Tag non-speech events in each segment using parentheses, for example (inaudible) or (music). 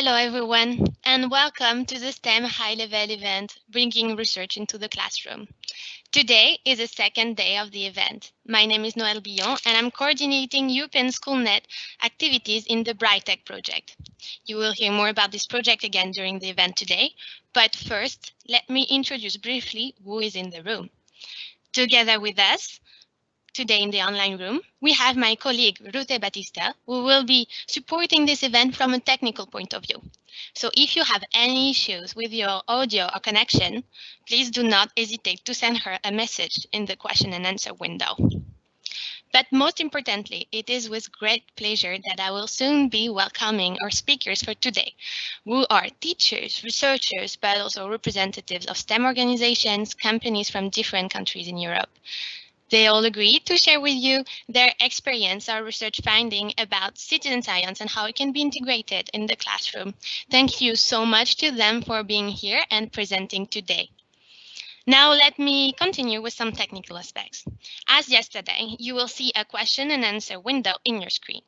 Hello, everyone, and welcome to the STEM high-level event, Bringing Research into the Classroom. Today is the second day of the event. My name is Noël Billon, and I'm coordinating European SchoolNet activities in the BRITEC project. You will hear more about this project again during the event today, but first, let me introduce briefly who is in the room. Together with us, today in the online room, we have my colleague Rute Batista, who will be supporting this event from a technical point of view. So if you have any issues with your audio or connection, please do not hesitate to send her a message in the question and answer window. But most importantly, it is with great pleasure that I will soon be welcoming our speakers for today, who are teachers, researchers, but also representatives of STEM organizations, companies from different countries in Europe. They all agreed to share with you their experience or research finding about citizen science and how it can be integrated in the classroom. Thank you so much to them for being here and presenting today. Now let me continue with some technical aspects. As yesterday, you will see a question and answer window in your screen.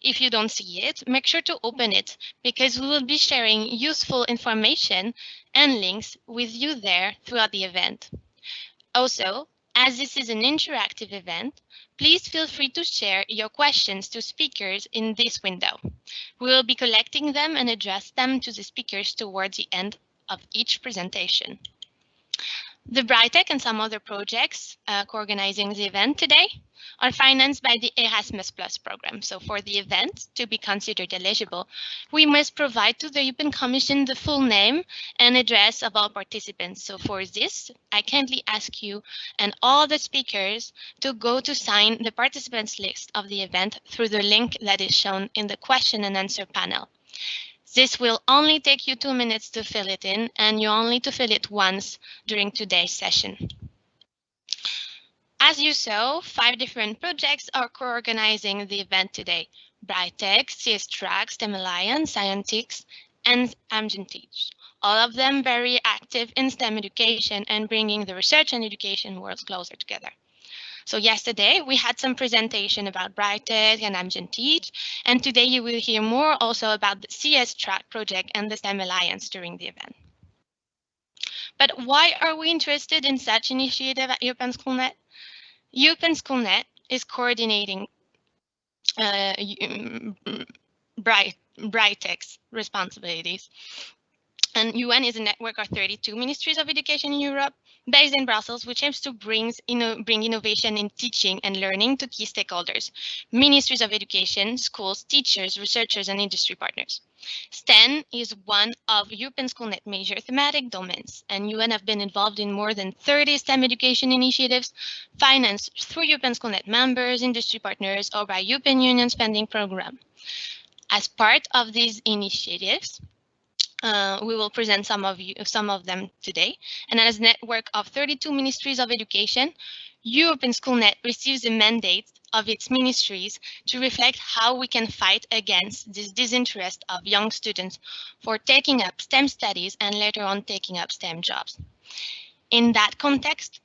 If you don't see it, make sure to open it because we will be sharing useful information and links with you there throughout the event. Also, as this is an interactive event, please feel free to share your questions to speakers in this window. We will be collecting them and address them to the speakers towards the end of each presentation. The BRITEC and some other projects uh, co-organizing the event today are financed by the Erasmus Plus program. So for the event to be considered eligible, we must provide to the European Commission the full name and address of all participants. So for this, I kindly ask you and all the speakers to go to sign the participants list of the event through the link that is shown in the question and answer panel. This will only take you two minutes to fill it in and you only to fill it once during today's session. As you saw, five different projects are co-organizing the event today. BRITEC, CS Track, STEM Alliance, Scientix, and Amgen Teach. All of them very active in STEM education and bringing the research and education worlds closer together. So yesterday we had some presentation about BRITEC and Amgen Teach, and today you will hear more also about the CS Track project and the STEM Alliance during the event. But why are we interested in such initiative at European SchoolNet? European SchoolNet is coordinating uh, Bright, BRITEC's responsibilities. And EUN is a network of 32 ministries of education in Europe based in Brussels, which aims to bring, inno bring innovation in teaching and learning to key stakeholders, ministries of education, schools, teachers, researchers, and industry partners. STEM is one of European SchoolNet major thematic domains, and EUN have been involved in more than 30 STEM education initiatives financed through European SchoolNet members, industry partners, or by European Union spending program. As part of these initiatives, uh, we will present some of you, some of them today. And as a network of 32 ministries of education, European SchoolNet receives a mandate of its ministries to reflect how we can fight against this disinterest of young students for taking up STEM studies and later on taking up STEM jobs. In that context,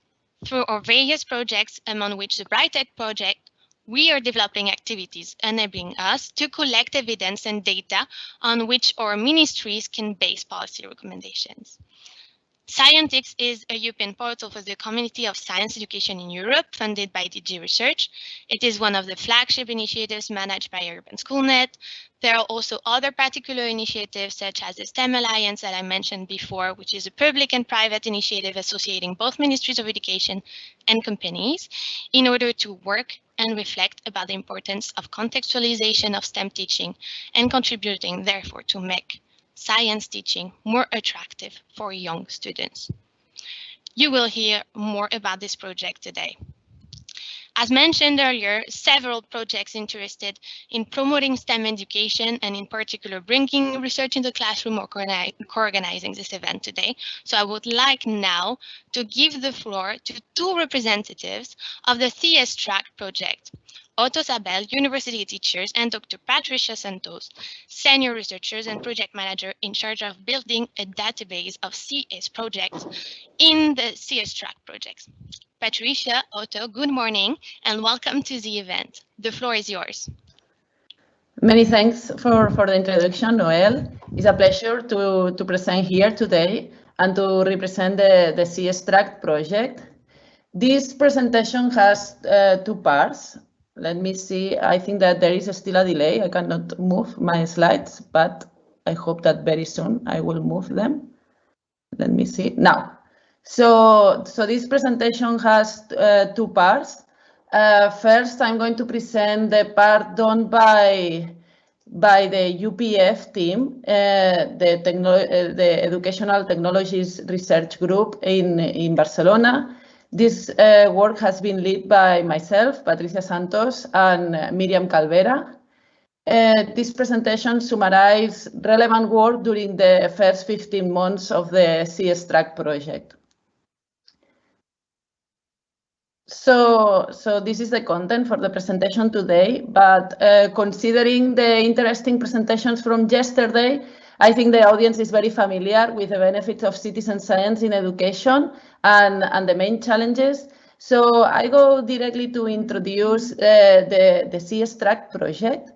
through our various projects, among which the BRITEC project we are developing activities enabling us to collect evidence and data on which our ministries can base policy recommendations. Scientix is a European portal for the community of science education in Europe, funded by DG Research. It is one of the flagship initiatives managed by European SchoolNet. There are also other particular initiatives such as the STEM Alliance that I mentioned before, which is a public and private initiative associating both ministries of education and companies in order to work and reflect about the importance of contextualization of STEM teaching and contributing therefore to make science teaching more attractive for young students. You will hear more about this project today. As mentioned earlier, several projects interested in promoting STEM education and in particular bringing research into the classroom or co-organizing this event today. So I would like now to give the floor to two representatives of the CS Track project. Otto Sabel, university teachers, and Dr. Patricia Santos, senior researchers and project manager in charge of building a database of CS projects in the CS Track projects. Patricia, Otto, good morning and welcome to the event. The floor is yours. Many thanks for, for the introduction, Noel. It's a pleasure to, to present here today and to represent the, the CS Track project. This presentation has uh, two parts. Let me see. I think that there is still a delay. I cannot move my slides, but I hope that very soon I will move them. Let me see. Now, so, so this presentation has uh, two parts. Uh, first, I'm going to present the part done by by the UPF team, uh, the, uh, the Educational Technologies Research Group in, in Barcelona. This uh, work has been led by myself, Patricia Santos, and Miriam Calvera. Uh, this presentation summarizes relevant work during the first 15 months of the CS Track project. So, so this is the content for the presentation today, but uh, considering the interesting presentations from yesterday, I think the audience is very familiar with the benefits of citizen science in education and, and the main challenges. So I go directly to introduce uh, the, the CS Track project.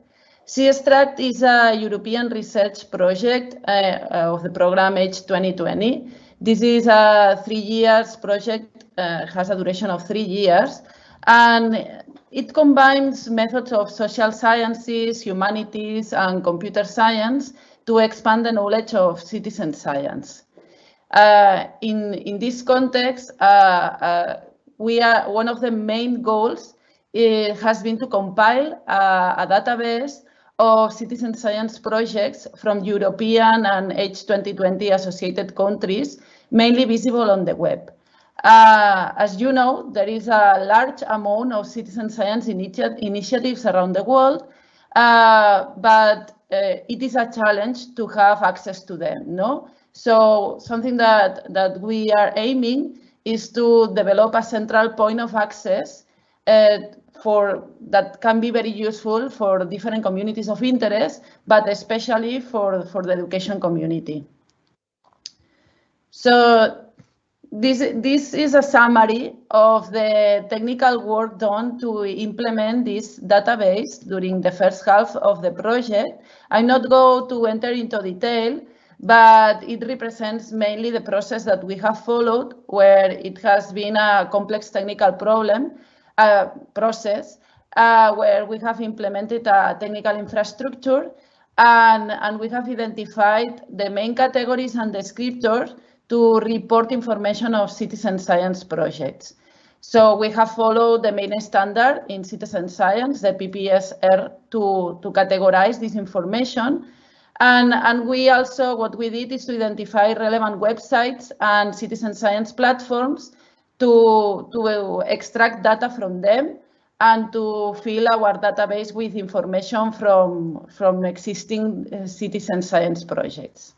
CS Track is a European research project uh, of the program H 2020. This is a three years project uh, has a duration of three years, and it combines methods of social sciences, humanities, and computer science to expand the knowledge of citizen science. Uh, in, in this context, uh, uh, we are one of the main goals has been to compile a database of citizen science projects from European and H2020 associated countries, mainly visible on the web. Uh, as you know, there is a large amount of citizen science initi initiatives around the world, uh, but uh, it is a challenge to have access to them. No, so something that that we are aiming is to develop a central point of access uh, for that can be very useful for different communities of interest, but especially for for the education community. So this, this is a summary of the technical work done to implement this database during the first half of the project. I'm not go to enter into detail, but it represents mainly the process that we have followed, where it has been a complex technical problem uh, process, uh, where we have implemented a technical infrastructure, and, and we have identified the main categories and descriptors to report information of citizen science projects. So we have followed the main standard in citizen science, the PPSR, to, to categorize this information. And, and we also, what we did is to identify relevant websites and citizen science platforms to, to extract data from them and to fill our database with information from, from existing uh, citizen science projects.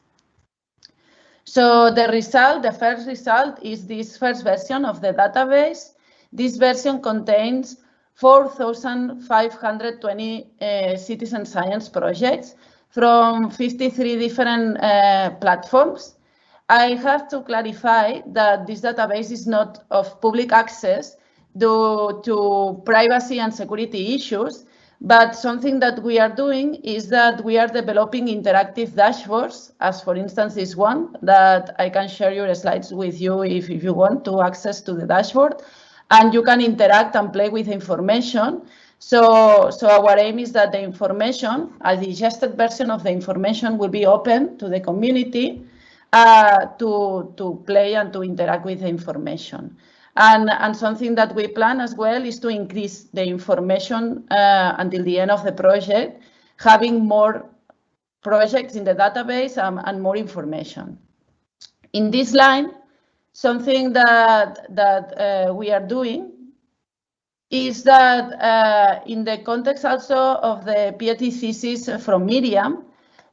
So the result, the first result is this first version of the database. This version contains 4,520 uh, citizen science projects from 53 different uh, platforms. I have to clarify that this database is not of public access due to privacy and security issues, but something that we are doing is that we are developing interactive dashboards, as for instance this one, that I can share your slides with you if, if you want to access to the dashboard. And you can interact and play with information. So, so our aim is that the information, a digested version of the information will be open to the community uh, to, to play and to interact with the information. And, and something that we plan as well is to increase the information uh, until the end of the project, having more projects in the database and, and more information. In this line, something that, that uh, we are doing is that uh, in the context also of the PhD thesis from Miriam,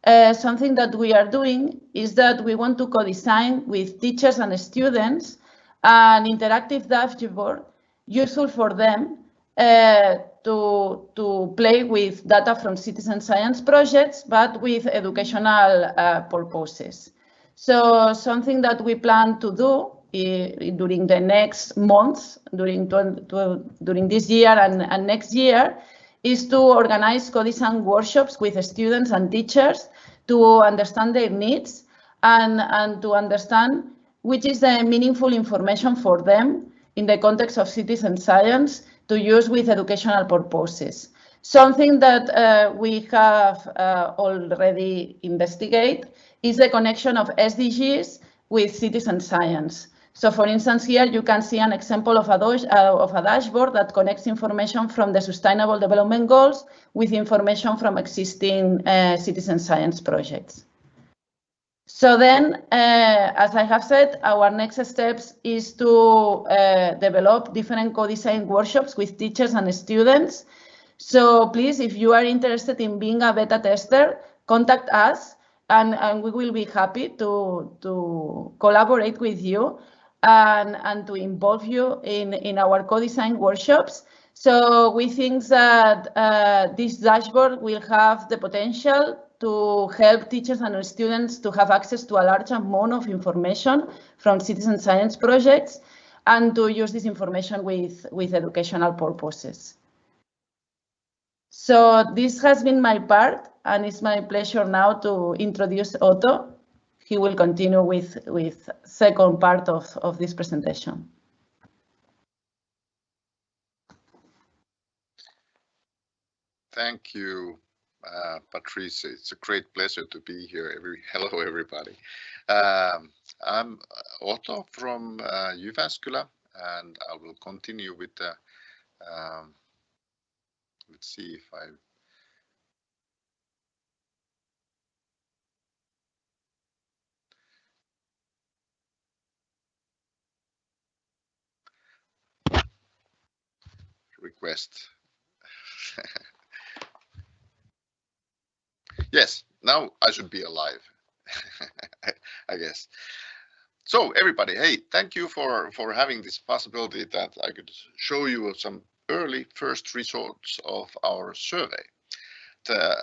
uh, something that we are doing is that we want to co-design with teachers and students an interactive dashboard useful for them uh, to, to play with data from citizen science projects, but with educational uh, purposes. So something that we plan to do during the next months, during, during this year and, and next year, is to organize co-design workshops with students and teachers to understand their needs and, and to understand which is the meaningful information for them in the context of citizen science to use with educational purposes. Something that uh, we have uh, already investigated is the connection of SDGs with citizen science. So for instance, here you can see an example of a, uh, of a dashboard that connects information from the Sustainable Development Goals with information from existing uh, citizen science projects. So then, uh, as I have said, our next steps is to uh, develop different co-design workshops with teachers and students. So please, if you are interested in being a beta tester, contact us and, and we will be happy to, to collaborate with you and, and to involve you in, in our co-design workshops. So we think that uh, this dashboard will have the potential to help teachers and students to have access to a large amount of information from citizen science projects and to use this information with, with educational purposes. So this has been my part and it's my pleasure now to introduce Otto he will continue with with second part of, of this presentation. Thank you, uh, Patrice. It's a great pleasure to be here. Every (laughs) hello, everybody. Um, I'm Otto from uh, and I will continue with the. Um, let's see if I request. (laughs) yes, now I should be alive, (laughs) I guess. So everybody, hey, thank you for, for having this possibility that I could show you some early first results of our survey. The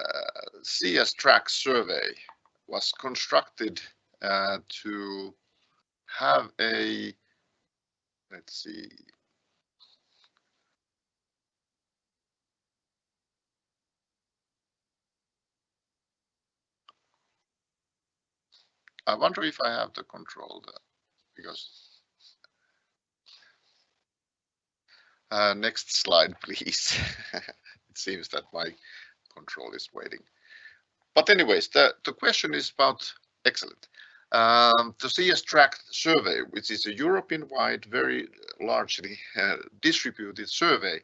CS track survey was constructed uh, to have a, let's see, I wonder if I have the control there because uh, next slide, (laughs) please. it seems that my control is waiting. But anyways, the, the question is about excellent. Um, the CS track survey, which is a European-wide, very largely uh, distributed survey.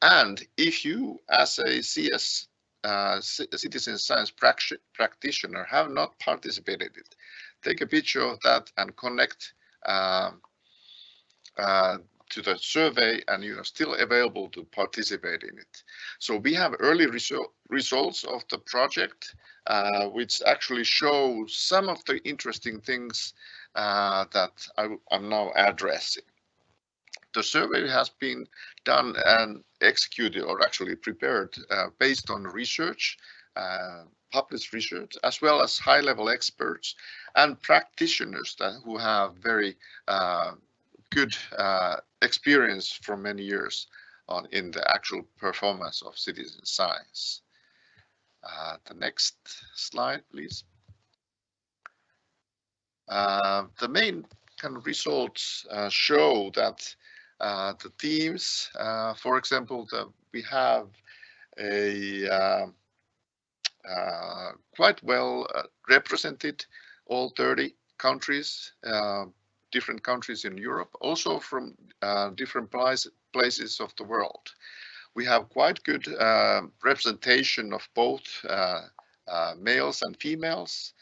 And if you, as a CS uh, citizen science practitioner, have not participated take a picture of that and connect um, uh, to the survey and you are still available to participate in it. So we have early resu results of the project, uh, which actually show some of the interesting things uh, that I, am now addressing. The survey has been done and executed or actually prepared uh, based on research uh, published research, as well as high-level experts and practitioners that, who have very uh, good uh, experience for many years on in the actual performance of citizen science. Uh, the next slide, please. Uh, the main kind of results uh, show that uh, the teams, for example, the, we have a uh, quite well represented, all 30 countries, uh, different countries in Europe, also from different places of the world. We have quite good representation of both males and females,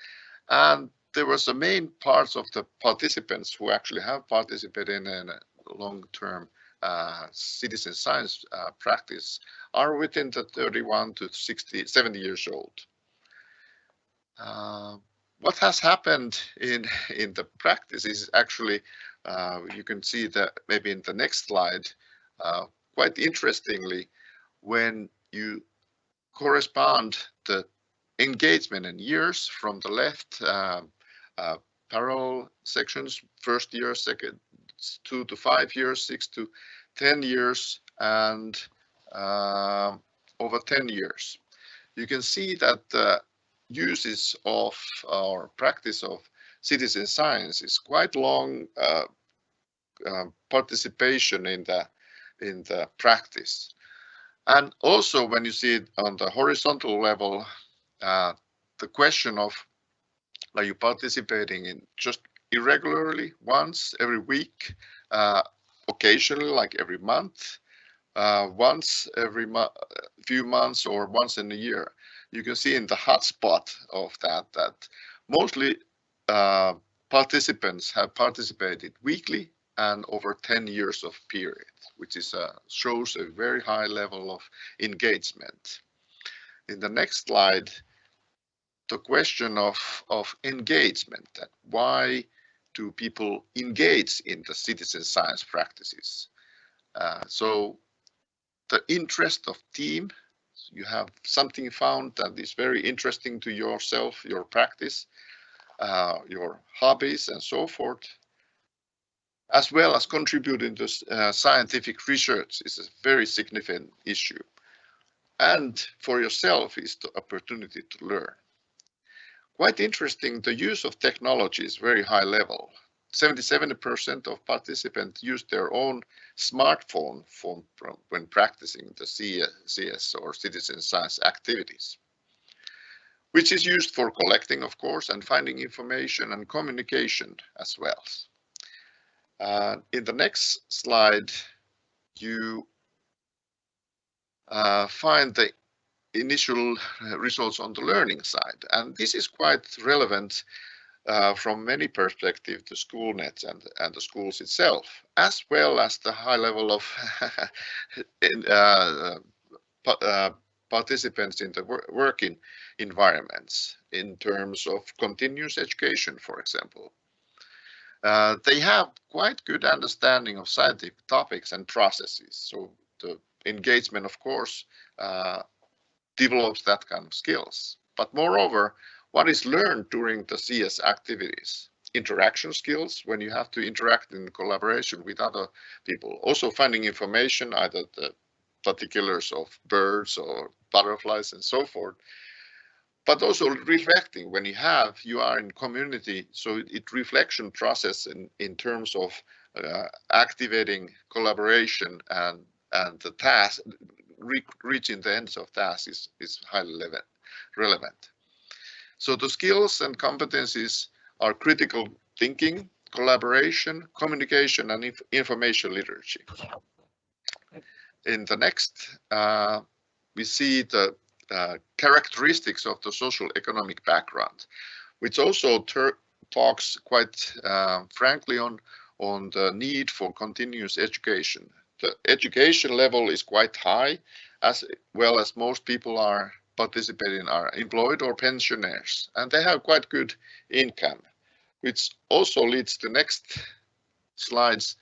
and there was the main parts of the participants who actually have participated in a long-term uh, citizen science uh, practice are within the 31 to 60, 70 years old. Uh, what has happened in in the practice is actually uh, you can see that maybe in the next slide uh, quite interestingly when you correspond the engagement in years from the left parallel sections first year second two to five years, six to 10 years, and uh, over 10 years. You can see that uses of our practice of citizen science is quite long uh, uh, participation in the in the practice. And also when you see it on the horizontal level, uh, the question of are you participating in just irregularly once every week, uh, occasionally like every month, uh, once every mo few months or once in a year. You can see in the hotspot of that that mostly uh, participants have participated weekly and over 10 years of period, which is uh, shows a very high level of engagement. In the next slide, the question of, of engagement, that why do people engage in the citizen science practices? Uh, so the interest of team, you have something found that is very interesting to yourself, your practice, uh, your hobbies and so forth, as well as contributing to uh, scientific research is a very significant issue. And for yourself is the opportunity to learn. Quite interesting, the use of technology is very high level. 77% of participants use their own smartphone phone when practicing the CS or citizen science activities, which is used for collecting, of course, and finding information and communication as well. Uh, in the next slide, you uh, find the initial results on the learning side. And this is quite relevant uh, from many perspectives to SchoolNet and, and the schools itself, as well as the high level of (laughs) in, uh, uh, participants in the wor working environments in terms of continuous education, for example. Uh, they have quite good understanding of scientific topics and processes. So the engagement, of course, uh, develops that kind of skills. But moreover, what is learned during the CS activities? Interaction skills, when you have to interact in collaboration with other people. Also finding information, either the particulars of birds or butterflies and so forth, but also reflecting when you have you are in community so it, reflection process in in terms of uh, activating collaboration and and the task re reaching the ends of tasks is is highly relevant so the skills and competencies are critical thinking collaboration communication and inf information literacy in the next uh, we see the uh, characteristics of the social economic background, which also talks quite uh, frankly on, on the need for continuous education. The education level is quite high, as well as most people are participating are employed or pensioners, and they have quite good income, which also leads to next slide's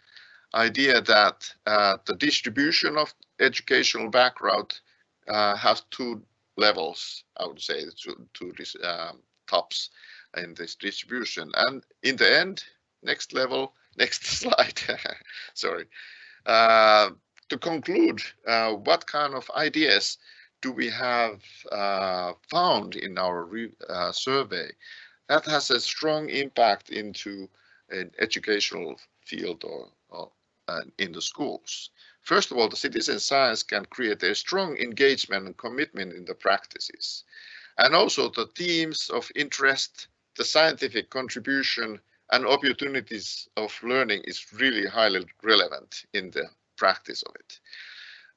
idea that uh, the distribution of educational background uh, has two levels, I would say, to, to this um, tops in this distribution. And in the end, next level, (laughs) next slide, (laughs) sorry. Uh, to conclude, uh, what kind of ideas do we have uh, found in our uh, survey that has a strong impact into an educational field or, or uh, in the schools? First of all, the citizen science can create a strong engagement and commitment in the practices. And also the themes of interest, the scientific contribution and opportunities of learning is really highly relevant in the practice of it.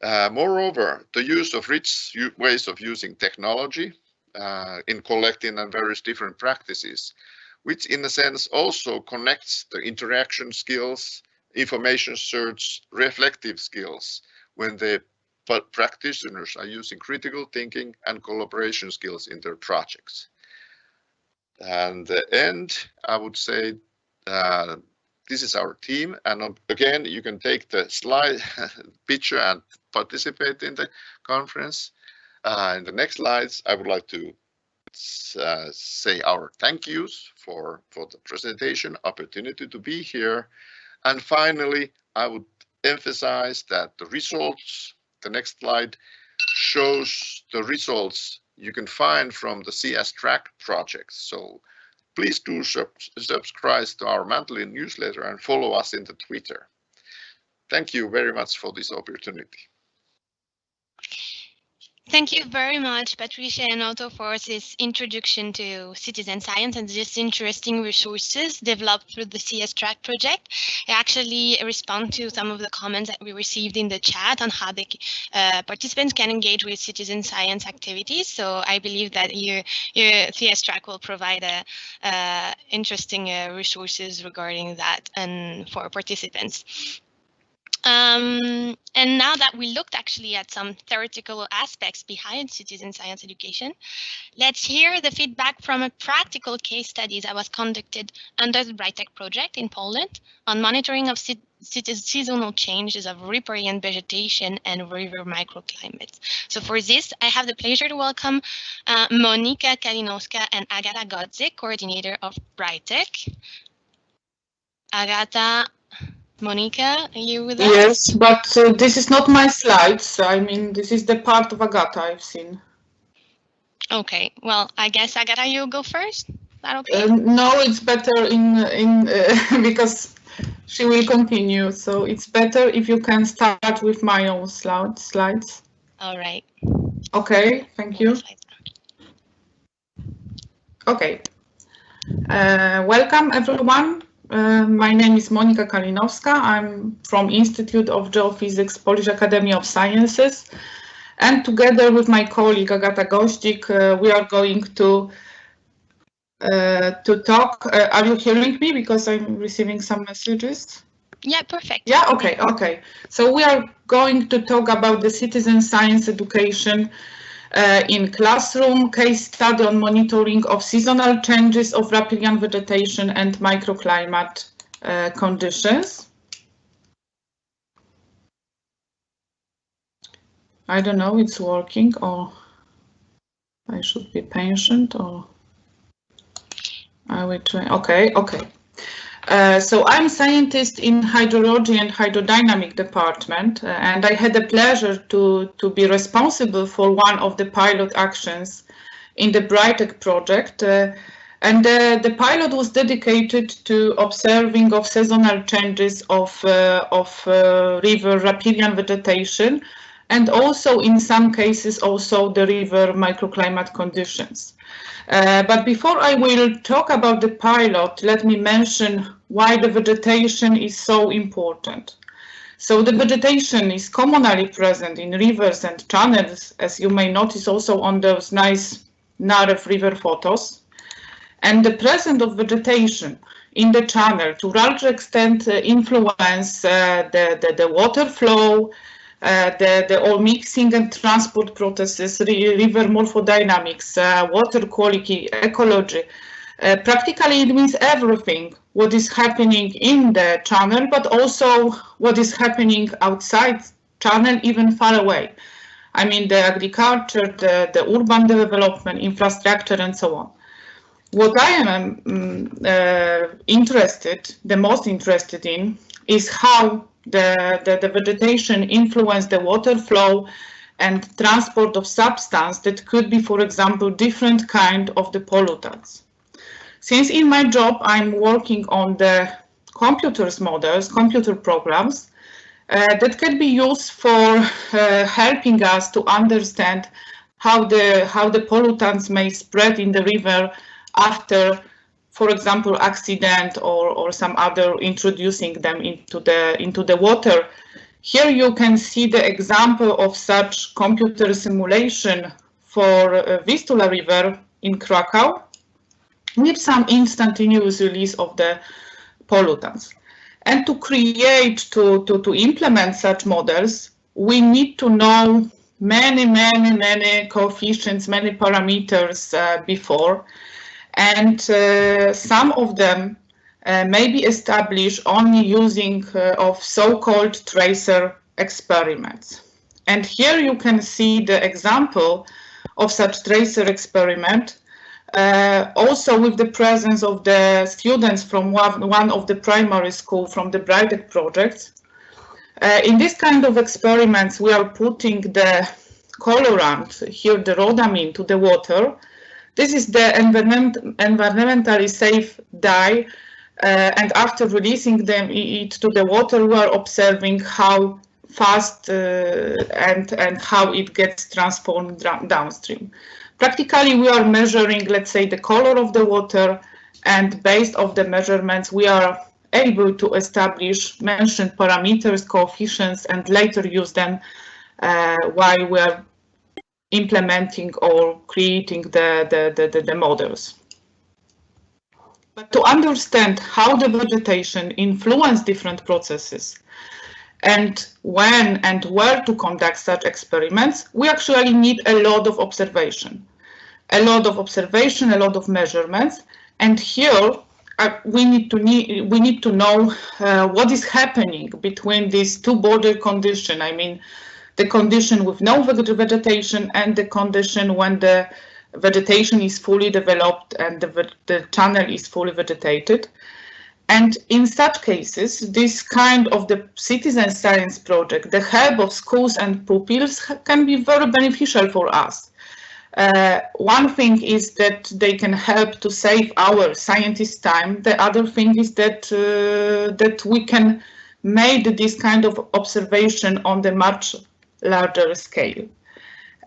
Uh, moreover, the use of rich ways of using technology uh, in collecting and various different practices, which in a sense also connects the interaction skills information search reflective skills when the practitioners are using critical thinking and collaboration skills in their projects. And the end, I would say, uh, this is our team. And again, you can take the slide (laughs) picture and participate in the conference. Uh, in the next slides, I would like to uh, say our thank yous for, for the presentation, opportunity to be here. And finally, I would emphasize that the results, the next slide, shows the results you can find from the CS Track project. So please do sub subscribe to our monthly newsletter and follow us in the Twitter. Thank you very much for this opportunity. Thank you very much, Patricia and Otto, for this introduction to citizen science and these interesting resources developed through the CS Track project. I actually respond to some of the comments that we received in the chat on how the uh, participants can engage with citizen science activities. So I believe that your, your CS Track will provide a, uh, interesting uh, resources regarding that and for participants. Um, and now that we looked actually at some theoretical aspects behind citizen science education, let's hear the feedback from a practical case study that was conducted under the BRITEC project in Poland on monitoring of seasonal changes of riparian vegetation and river microclimates. So for this, I have the pleasure to welcome uh, Monika Kalinowska and Agata Goździk, coordinator of BRITEC. Agata, Monika, are you with us? Yes, but uh, this is not my slides. I mean, this is the part of Agata I've seen. Okay, well, I guess Agata, you go first. Is that okay? Uh, no, it's better in in uh, (laughs) because she will continue. So it's better if you can start with my own slide, slides. All right. Okay, thank you. Okay. Uh, welcome everyone uh, my name is Monika Kalinowska. I'm from Institute of Geophysics, Polish Academy of Sciences. And together with my colleague Agata Goździk, uh, we are going to uh, to talk. Uh, are you hearing me? Because I'm receiving some messages. Yeah, perfect. Yeah, okay, okay. So we are going to talk about the citizen science education uh, in classroom, case study on monitoring of seasonal changes of riparian vegetation and microclimate uh, conditions. I don't know, it's working or I should be patient or I will try. Okay, okay. Uh, so I'm a scientist in hydrology and hydrodynamic department, uh, and I had the pleasure to, to be responsible for one of the pilot actions in the BRITEC project. Uh, and the pilot was dedicated to observing of seasonal changes of, uh, of uh, river riparian vegetation, and also in some cases also the river microclimate conditions. Uh, but before I will talk about the pilot, let me mention why the vegetation is so important. So the vegetation is commonly present in rivers and channels, as you may notice also on those nice Narew river photos. And the presence of vegetation in the channel to a large extent uh, influence uh, the, the, the water flow, uh, the, the all mixing and transport processes, river morphodynamics, uh, water quality, ecology. Uh, practically it means everything what is happening in the channel, but also what is happening outside channel, even far away. I mean the agriculture, the, the urban development, infrastructure and so on. What I am um, uh, interested, the most interested in, is how the, the, the vegetation influence the water flow and transport of substance that could be, for example, different kind of the pollutants. Since in my job I'm working on the computers models, computer programs, uh, that can be used for uh, helping us to understand how the how the pollutants may spread in the river after for example, accident or, or some other introducing them into the, into the water. Here you can see the example of such computer simulation for uh, Vistula River in Krakow with some instantaneous release of the pollutants. And to create, to, to, to implement such models, we need to know many, many, many coefficients, many parameters uh, before and uh, some of them uh, may be established only using uh, of so-called tracer experiments. And here you can see the example of such tracer experiment, uh, also with the presence of the students from one, one of the primary school from the BRITEC project. Uh, in this kind of experiments, we are putting the colorant, here the rhodamine to the water, this is the environment, environmentally safe dye uh, and after releasing them it to the water, we are observing how fast uh, and, and how it gets transformed downstream. Practically, we are measuring, let's say, the color of the water, and based of the measurements, we are able to establish mentioned parameters, coefficients, and later use them uh, while we are implementing or creating the, the, the, the models. But to understand how the vegetation influence different processes and when and where to conduct such experiments, we actually need a lot of observation. A lot of observation, a lot of measurements, and here uh, we need to need, we need to know uh, what is happening between these two border conditions. I mean, the condition with no vegetation and the condition when the vegetation is fully developed and the, the channel is fully vegetated. And in such cases, this kind of the citizen science project, the help of schools and pupils can be very beneficial for us. Uh, one thing is that they can help to save our scientists' time. The other thing is that uh, that we can make this kind of observation on the much larger scale.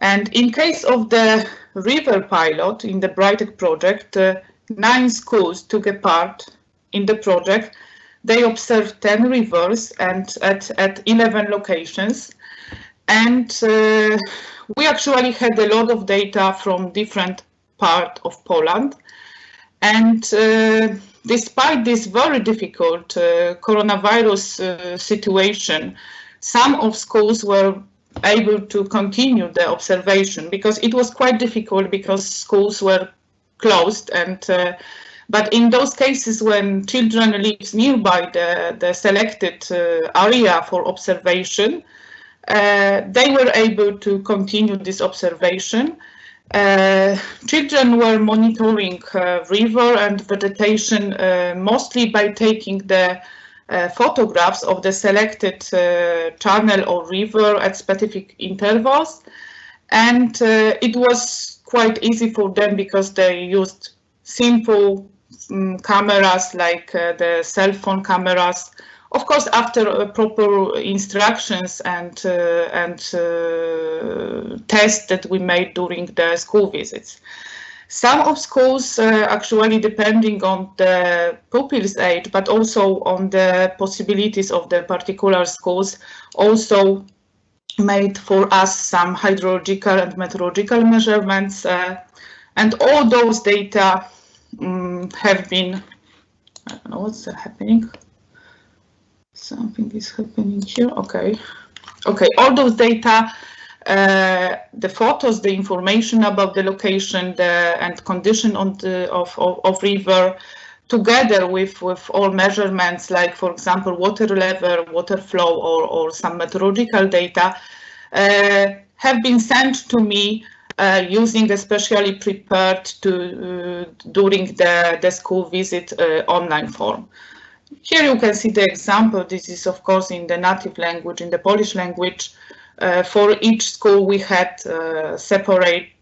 And in case of the river pilot in the BRITEC project, uh, nine schools took a part in the project. They observed 10 rivers and at, at 11 locations. And uh, we actually had a lot of data from different parts of Poland. And uh, despite this very difficult uh, coronavirus uh, situation, some of schools were able to continue the observation because it was quite difficult because schools were closed and uh, but in those cases when children live nearby the, the selected uh, area for observation, uh, they were able to continue this observation. Uh, children were monitoring uh, river and vegetation uh, mostly by taking the uh, photographs of the selected channel or river at specific intervals. And it was quite easy for them because they used simple um, cameras like the cell phone cameras of course, after uh, proper instructions and uh, and uh, tests that we made during the school visits. Some of schools uh, actually depending on the pupil's age, but also on the possibilities of the particular schools, also made for us some hydrological and meteorological measurements. Uh, and all those data um, have been, I don't know what's happening. Something is happening here. Okay. Okay, all those data uh, the photos, the information about the location the, and condition on the, of, of, of, river, together with, with all measurements like, for example, water level, water flow, or, or some meteorological data, uh, have been sent to me uh, using a specially prepared to, uh, during the, the school visit uh, online form. Here you can see the example. This is, of course, in the native language, in the Polish language. Uh, for each school, we had separated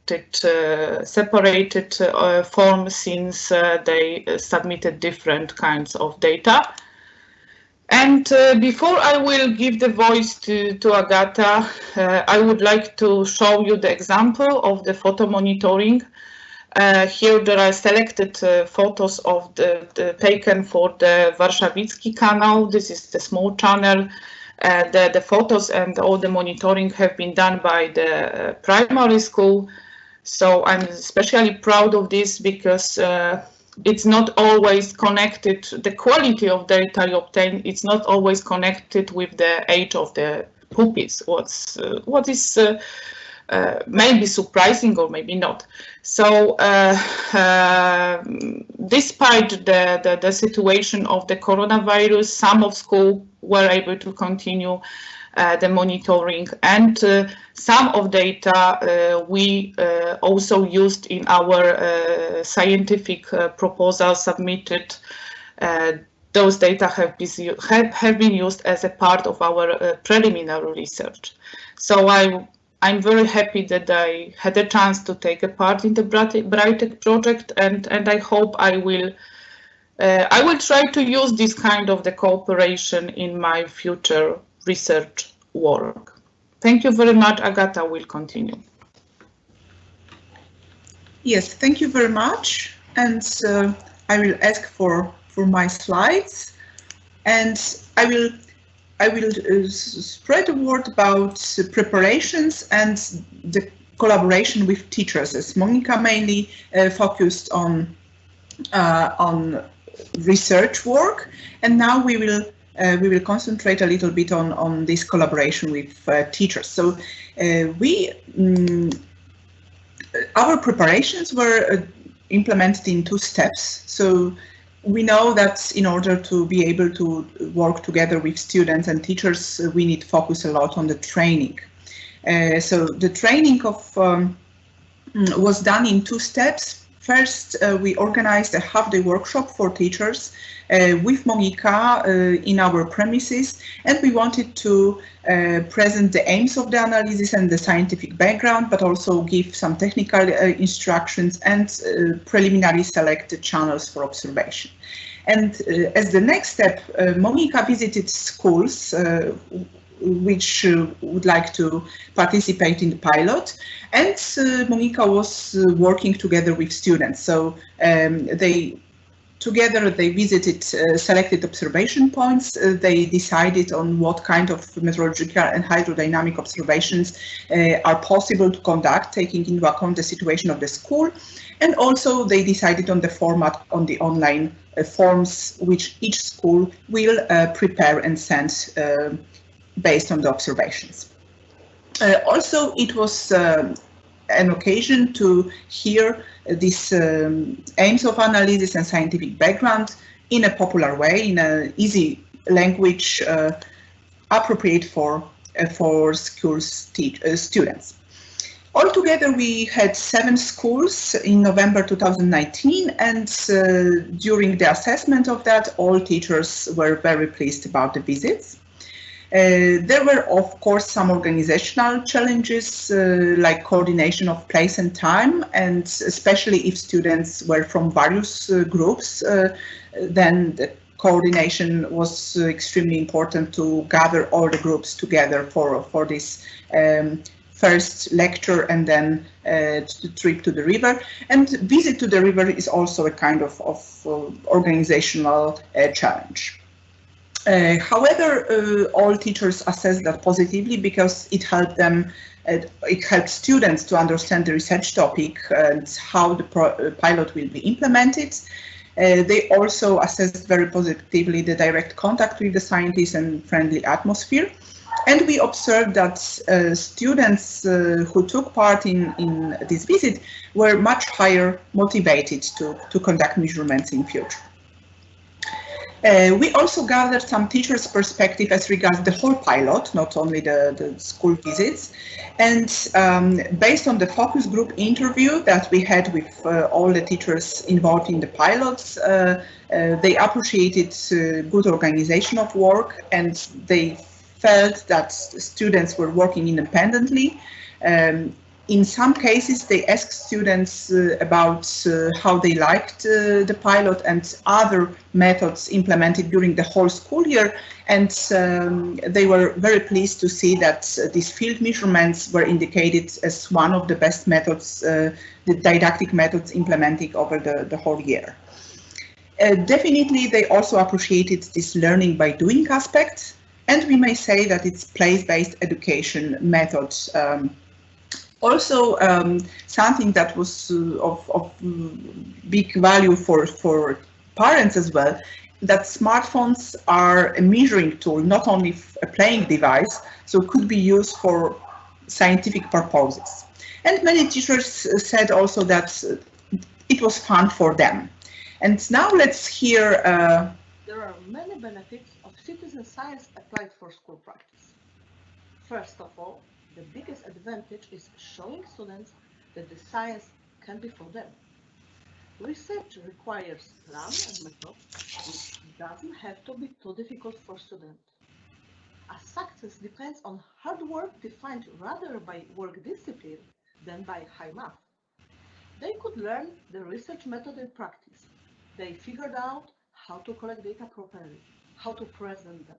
uh, separated uh, forms since uh, they submitted different kinds of data. And uh, before I will give the voice to, to Agata, I would like to show you the example of the photo monitoring. here there are selected photos of the, the, taken for the Warszawicki canal. This is the small channel uh, the, the photos and all the monitoring have been done by the uh, primary school. So I'm especially proud of this because uh, it's not always connected, the quality of data you obtain, it's not always connected with the age of the puppies. What's, uh, what is uh, uh, maybe surprising or maybe not. So uh, uh, despite the, the, the, situation of the coronavirus, some of school were able to continue the monitoring and uh, some of data uh, we also used in our scientific proposal submitted those data have been, have, have been used as a part of our preliminary research. So I I'm very happy that I had a chance to take a part in the BRITEC project and, and I hope I will uh, I will try to use this kind of the cooperation in my future research work. Thank you very much. Agata will continue. Yes, thank you very much. And uh, I will ask for, for my slides and I will I will uh, spread the word about uh, preparations and the collaboration with teachers as Monica mainly uh, focused on uh, on research work and now we will uh, we will concentrate a little bit on on this collaboration with uh, teachers so we um, our preparations were implemented in two steps so we know that in order to be able to work together with students and teachers, uh, we need focus a lot on the training. Uh, so the training of um, was done in two steps. First, uh, we organized a half-day workshop for teachers uh, with Monica uh, in our premises, and we wanted to uh, present the aims of the analysis and the scientific background, but also give some technical instructions and preliminary select the channels for observation. And uh, as the next step, uh, Monica visited schools uh, which would like to participate in the pilot. And Monica was working together with students. So um, they together they visited uh, selected observation points. Uh, they decided on what kind of meteorological and hydrodynamic observations uh, are possible to conduct, taking into account the situation of the school. And also they decided on the format on the online uh, forms which each school will uh, prepare and send uh, based on the observations. also, it was um, an occasion to hear these um, aims of analysis and scientific background in a popular way, in an easy language uh, appropriate for uh, for schools uh, students. Altogether, we had seven schools in November 2019, and uh, during the assessment of that, all teachers were very pleased about the visits. Uh, there were, of course, some organizational challenges uh, like coordination of place and time, and especially if students were from various uh, groups, uh, then the coordination was extremely important to gather all the groups together for, for this um, first lecture and then uh, the trip to the river. And visit to the river is also a kind of, of uh, organizational uh, challenge. Uh, however, uh, all teachers assess that positively because it helped them, uh, it helps students to understand the research topic and how the pilot will be implemented. Uh, they also assessed very positively the direct contact with the scientists and friendly atmosphere. And we observed that uh, students uh, who took part in, in this visit were much higher motivated to, to conduct measurements in future. Uh, we also gathered some teachers' perspective as regards the whole pilot, not only the, the school visits. And um, based on the focus group interview that we had with uh, all the teachers involved in the pilots, uh, uh they appreciated uh, good organization of work and they felt that students were working independently. Um, in some cases, they asked students uh, about uh, how they liked uh, the pilot and other methods implemented during the whole school year. And um, they were very pleased to see that uh, these field measurements were indicated as one of the best methods, uh, the didactic methods implemented over the, the whole year. Uh, definitely, they also appreciated this learning by doing aspect. And we may say that it's place-based education methods um, also um, something that was uh, of, of, big value for, for parents as well, that smartphones are a measuring tool, not only a playing device, so could be used for scientific purposes. And many teachers said also that it was fun for them. And now let's hear. Uh, there are many benefits of citizen science applied for school practice. First of all, the biggest advantage is showing students that the science can be for them. Research requires plan and method, which doesn't have to be too difficult for students. A success depends on hard work defined rather by work discipline than by high math. They could learn the research method in practice. They figured out how to collect data properly, how to present them.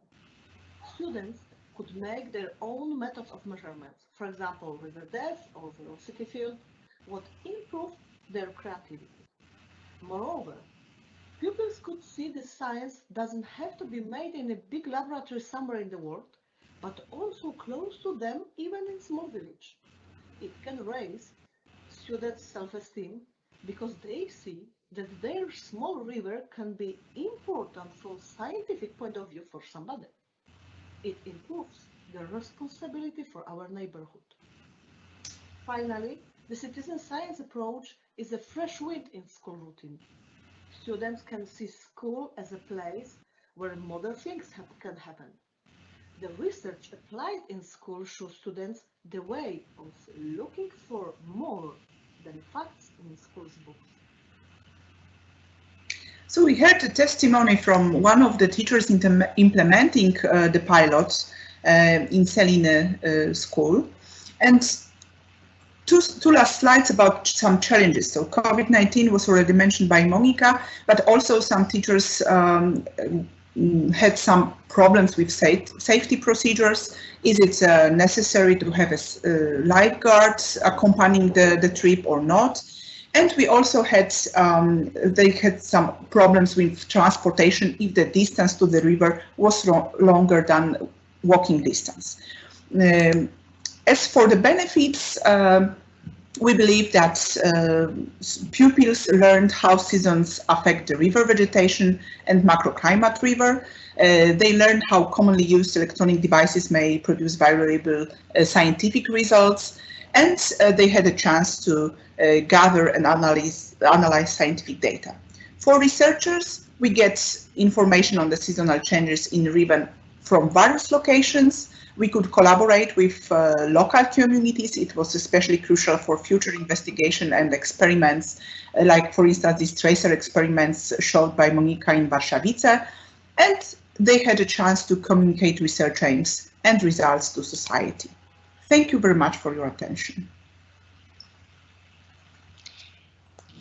Students could make their own methods of measurements, for example, river depth or velocity field, what improved their creativity. Moreover, pupils could see the science doesn't have to be made in a big laboratory somewhere in the world, but also close to them, even in small village. It can raise students' self-esteem because they see that their small river can be important from scientific point of view for somebody. It improves the responsibility for our neighborhood. Finally, the citizen science approach is a fresh wind in school routine. Students can see school as a place where modern things ha can happen. The research applied in school shows students the way of looking for more than facts in school's books. So we heard a testimony from one of the teachers implementing uh, the pilots uh, in Celine uh, school. And two, two last slides about some challenges. So COVID-19 was already mentioned by Monica, but also some teachers um, had some problems with safety procedures. Is it uh, necessary to have a uh, accompanying the, the trip or not? And we also had, um, they had some problems with transportation if the distance to the river was longer than walking distance. Um, as for the benefits, uh, we believe that uh, pupils learned how seasons affect the river vegetation and macroclimate river. Uh, they learned how commonly used electronic devices may produce variable uh, scientific results and uh, they had a chance to uh, gather and analyze, analyze scientific data. For researchers, we get information on the seasonal changes in river from various locations. We could collaborate with uh, local communities. It was especially crucial for future investigation and experiments, uh, like for instance, these tracer experiments showed by Monika in Warszawice. And they had a chance to communicate research aims and results to society. Thank you very much for your attention.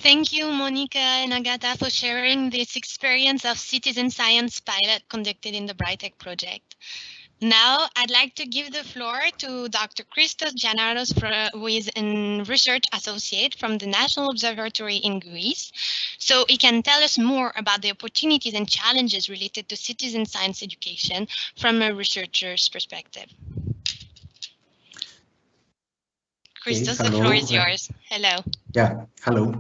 Thank you, Monica and Agata, for sharing this experience of citizen science pilot conducted in the BRITEC project. Now, I'd like to give the floor to Dr. Christos Giannaros, who is a research associate from the National Observatory in Greece, so he can tell us more about the opportunities and challenges related to citizen science education from a researcher's perspective. Christos, okay, the floor is yours. Hello. Yeah, hello.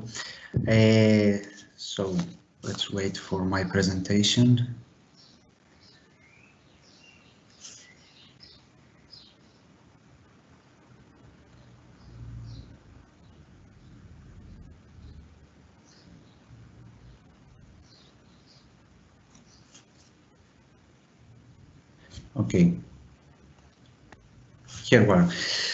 Uh, so let's wait for my presentation. Okay. Here we are.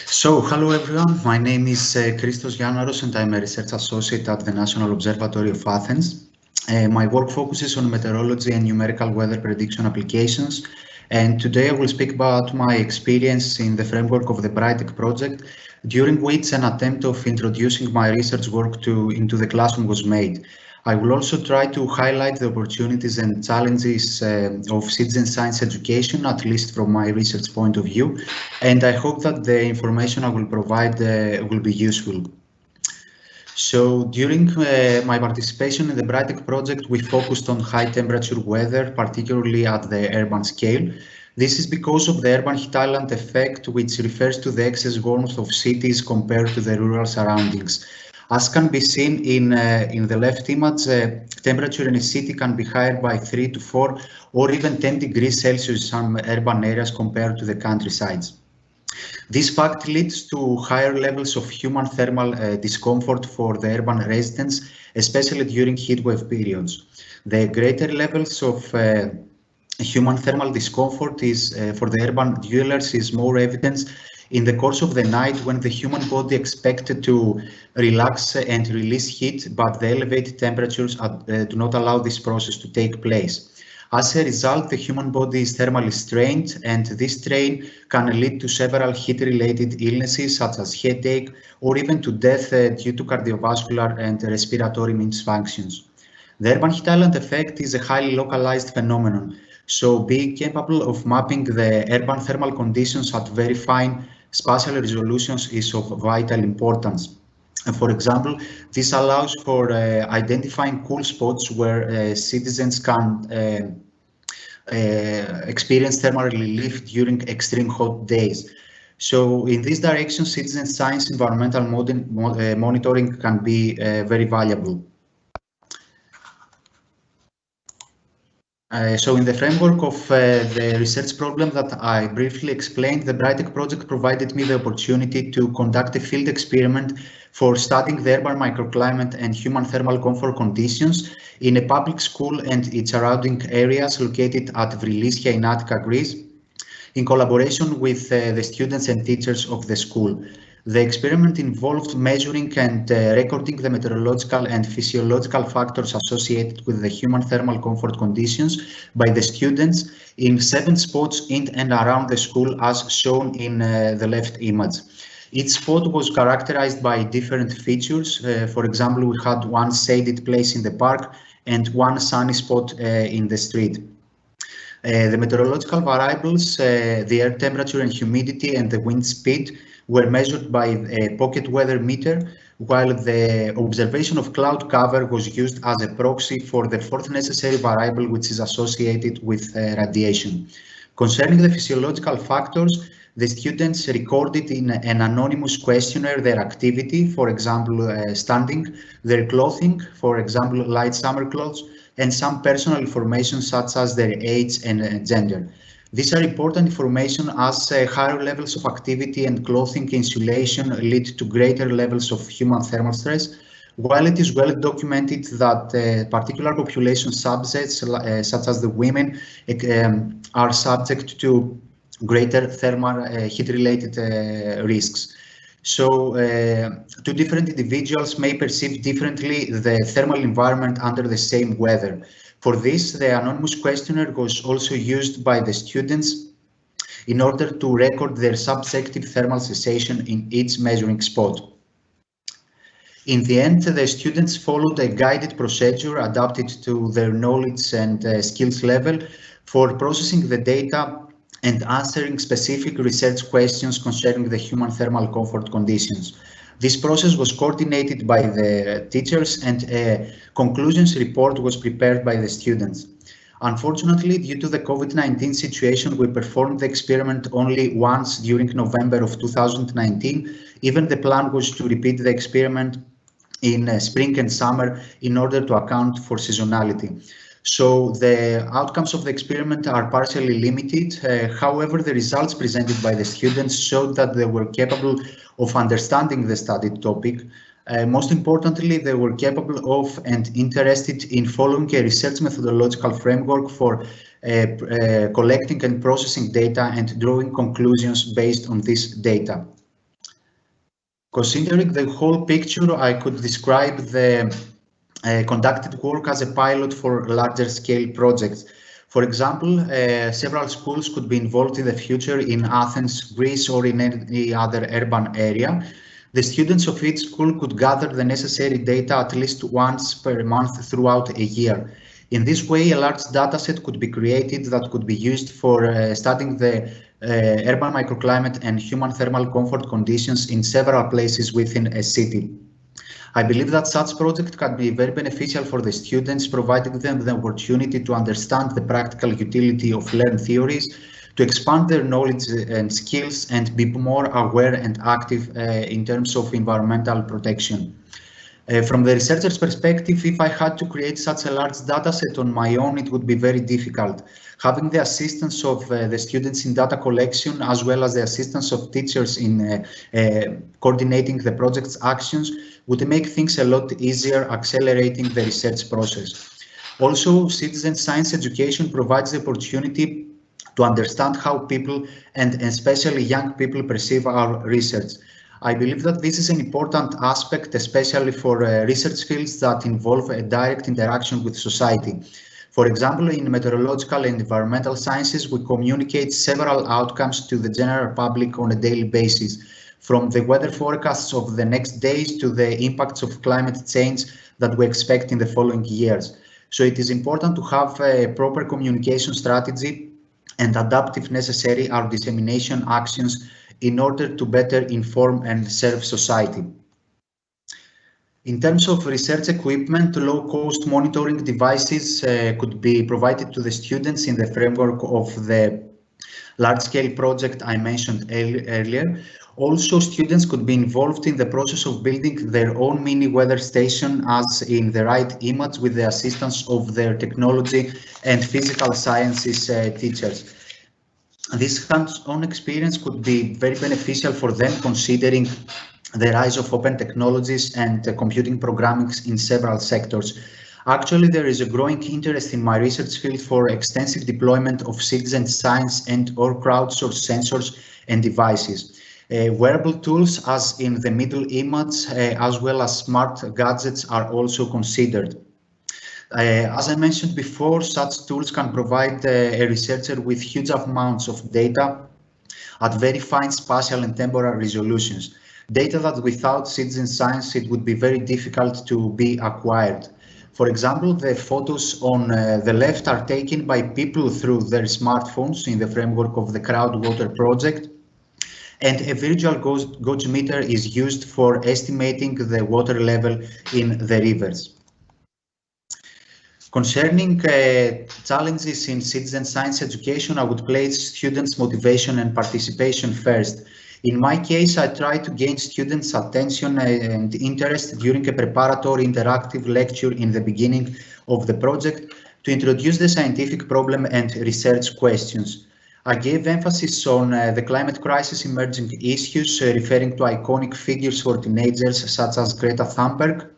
So, hello everyone. My name is uh, Christos Giannaros and I'm a research associate at the National Observatory of Athens. Uh, my work focuses on meteorology and numerical weather prediction applications. And today I will speak about my experience in the framework of the BRITEC project, during which an attempt of introducing my research work to, into the classroom was made. I will also try to highlight the opportunities and challenges uh, of citizen science education, at least from my research point of view, and I hope that the information I will provide uh, will be useful. So during uh, my participation in the BRITEC project, we focused on high temperature weather, particularly at the urban scale. This is because of the urban heat island effect, which refers to the excess warmth of cities compared to the rural surroundings. As can be seen in, uh, in the left image, uh, temperature in a city can be higher by 3 to 4 or even 10 degrees Celsius in some urban areas compared to the countrysides. This fact leads to higher levels of human thermal uh, discomfort for the urban residents, especially during heatwave periods. The greater levels of uh, human thermal discomfort is uh, for the urban dwellers is more evident in the course of the night when the human body expected to relax and release heat, but the elevated temperatures uh, do not allow this process to take place. As a result, the human body is thermally strained, and this strain can lead to several heat-related illnesses such as headache or even to death uh, due to cardiovascular and respiratory misfunctions. The urban heat island effect is a highly localized phenomenon, so being capable of mapping the urban thermal conditions at very fine spatial resolutions is of vital importance. For example, this allows for uh, identifying cool spots where uh, citizens can uh, uh experience thermal relief during extreme hot days. So in this direction, citizen science environmental uh, monitoring can be uh, very valuable. Uh, so in the framework of uh, the research problem that I briefly explained, the BRITEC project provided me the opportunity to conduct a field experiment for studying the urban microclimate and human thermal comfort conditions in a public school and its surrounding areas located at Vrilisia in Attica, Greece, in collaboration with uh, the students and teachers of the school. The experiment involved measuring and uh, recording the meteorological and physiological factors associated with the human thermal comfort conditions by the students in seven spots in and around the school as shown in uh, the left image. Each spot was characterized by different features. Uh, for example, we had one shaded place in the park and one sunny spot uh, in the street. Uh, the meteorological variables, uh, the air temperature and humidity and the wind speed were measured by a pocket weather meter, while the observation of cloud cover was used as a proxy for the fourth necessary variable which is associated with uh, radiation. Concerning the physiological factors, the students recorded in an anonymous questionnaire their activity, for example, uh, standing, their clothing, for example, light summer clothes, and some personal information such as their age and uh, gender. These are important information as uh, higher levels of activity and clothing insulation lead to greater levels of human thermal stress, while it is well documented that uh, particular population subsets, uh, such as the women, um, are subject to greater thermal uh, heat-related uh, risks. So uh, two different individuals may perceive differently the thermal environment under the same weather. For this, the anonymous questionnaire was also used by the students in order to record their subjective thermal sensation in each measuring spot. In the end, the students followed a guided procedure adapted to their knowledge and uh, skills level for processing the data and answering specific research questions concerning the human thermal comfort conditions. This process was coordinated by the teachers and a conclusions report was prepared by the students. Unfortunately, due to the COVID-19 situation, we performed the experiment only once during November of 2019. Even the plan was to repeat the experiment in uh, spring and summer in order to account for seasonality. So the outcomes of the experiment are partially limited. Uh, however, the results presented by the students showed that they were capable of understanding the studied topic. Uh, most importantly, they were capable of and interested in following a research methodological framework for uh, uh, collecting and processing data and drawing conclusions based on this data. Considering the whole picture, I could describe the uh, conducted work as a pilot for larger scale projects. For example, uh, several schools could be involved in the future in Athens, Greece, or in any other urban area. The students of each school could gather the necessary data at least once per month throughout a year. In this way, a large dataset could be created that could be used for uh, studying the uh, urban microclimate and human thermal comfort conditions in several places within a city. I believe that such project can be very beneficial for the students, providing them the opportunity to understand the practical utility of learned theories, to expand their knowledge and skills and be more aware and active uh, in terms of environmental protection. Uh, from the researcher's perspective, if I had to create such a large data set on my own, it would be very difficult. Having the assistance of uh, the students in data collection, as well as the assistance of teachers in uh, uh coordinating the project's actions, would make things a lot easier, accelerating the research process. Also, citizen science education provides the opportunity to understand how people and especially young people perceive our research. I believe that this is an important aspect, especially for uh, research fields that involve a direct interaction with society. For example, in meteorological and environmental sciences, we communicate several outcomes to the general public on a daily basis, from the weather forecasts of the next days to the impacts of climate change that we expect in the following years. So it is important to have a proper communication strategy and adapt if necessary our dissemination actions in order to better inform and serve society. In terms of research equipment, low-cost monitoring devices uh, could be provided to the students in the framework of the large-scale project I mentioned earlier. Also, students could be involved in the process of building their own mini weather station as in the right image with the assistance of their technology and physical sciences uh, teachers. This hands-on experience could be very beneficial for them considering the rise of open technologies and uh, computing programming in several sectors. Actually, there is a growing interest in my research field for extensive deployment of citizen science and or crowdsourced sensors and devices. Uh, wearable tools, as in the middle image, uh, as well as smart gadgets are also considered. Uh, as I mentioned before, such tools can provide uh, a researcher with huge amounts of data at very fine spatial and temporal resolutions data that without citizen science it would be very difficult to be acquired. For example, the photos on uh, the left are taken by people through their smartphones in the framework of the Crowdwater project. And a virtual gauge meter is used for estimating the water level in the rivers. Concerning uh, challenges in citizen science education, I would place students' motivation and participation first. In my case, I try to gain students' attention and interest during a preparatory interactive lecture in the beginning of the project to introduce the scientific problem and research questions. I gave emphasis on uh, the climate crisis emerging issues, uh, referring to iconic figures for teenagers such as Greta Thunberg.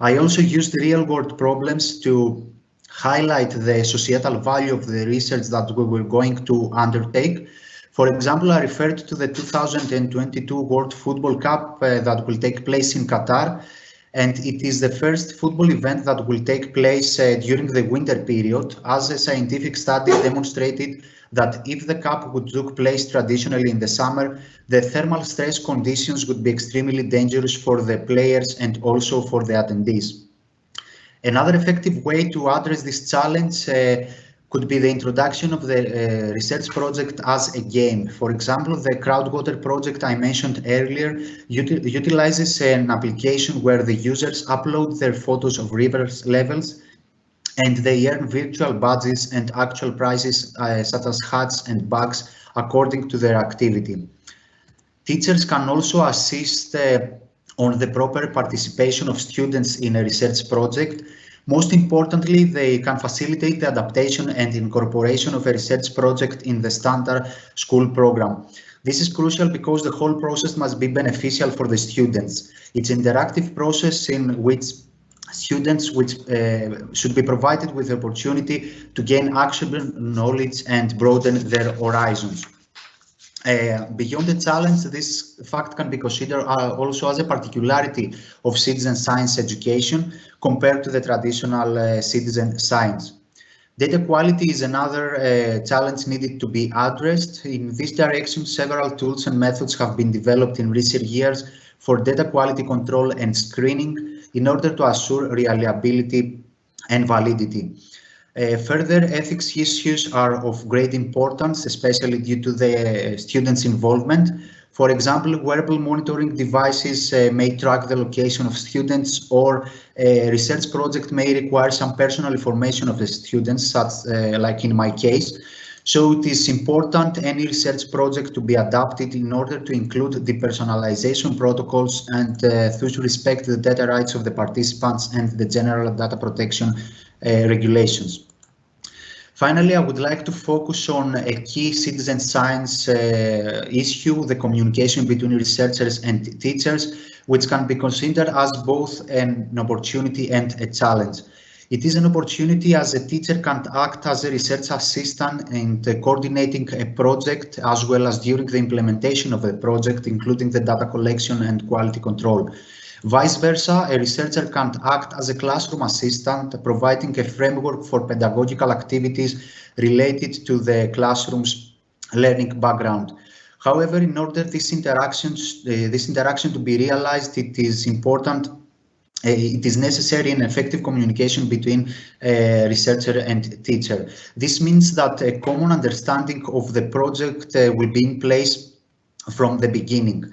I also used real-world problems to highlight the societal value of the research that we were going to undertake for example, I referred to the 2022 World Football Cup uh, that will take place in Qatar, and it is the first football event that will take place uh, during the winter period, as a scientific study demonstrated that if the cup would take place traditionally in the summer, the thermal stress conditions would be extremely dangerous for the players and also for the attendees. Another effective way to address this challenge uh, could be the introduction of the uh, research project as a game. For example, the Crowdwater project I mentioned earlier util utilizes an application where the users upload their photos of river levels and they earn virtual badges and actual prizes uh, such as hats and bags according to their activity. Teachers can also assist uh, on the proper participation of students in a research project most importantly, they can facilitate the adaptation and incorporation of a research project in the standard school program. This is crucial because the whole process must be beneficial for the students. It's an interactive process in which students which uh, should be provided with the opportunity to gain actionable knowledge and broaden their horizons. Uh, beyond the challenge, this fact can be considered uh, also as a particularity of citizen science education compared to the traditional uh, citizen science. Data quality is another uh, challenge needed to be addressed. In this direction, several tools and methods have been developed in recent years for data quality control and screening in order to assure reliability and validity. Uh, further ethics issues are of great importance, especially due to the uh, students' involvement. For example, wearable monitoring devices uh, may track the location of students or a research project may require some personal information of the students, such uh, like in my case. So it is important any research project to be adapted in order to include the personalization protocols and uh, respect the data rights of the participants and the general data protection uh, regulations. Finally, I would like to focus on a key citizen science uh, issue, the communication between researchers and teachers, which can be considered as both an opportunity and a challenge. It is an opportunity as a teacher can act as a research assistant and uh, coordinating a project as well as during the implementation of the project, including the data collection and quality control. Vice versa, a researcher can act as a classroom assistant, providing a framework for pedagogical activities related to the classroom's learning background. However, in order this interactions, uh, this interaction to be realized, it is important it is necessary an effective communication between uh, researcher and teacher. This means that a common understanding of the project uh, will be in place from the beginning.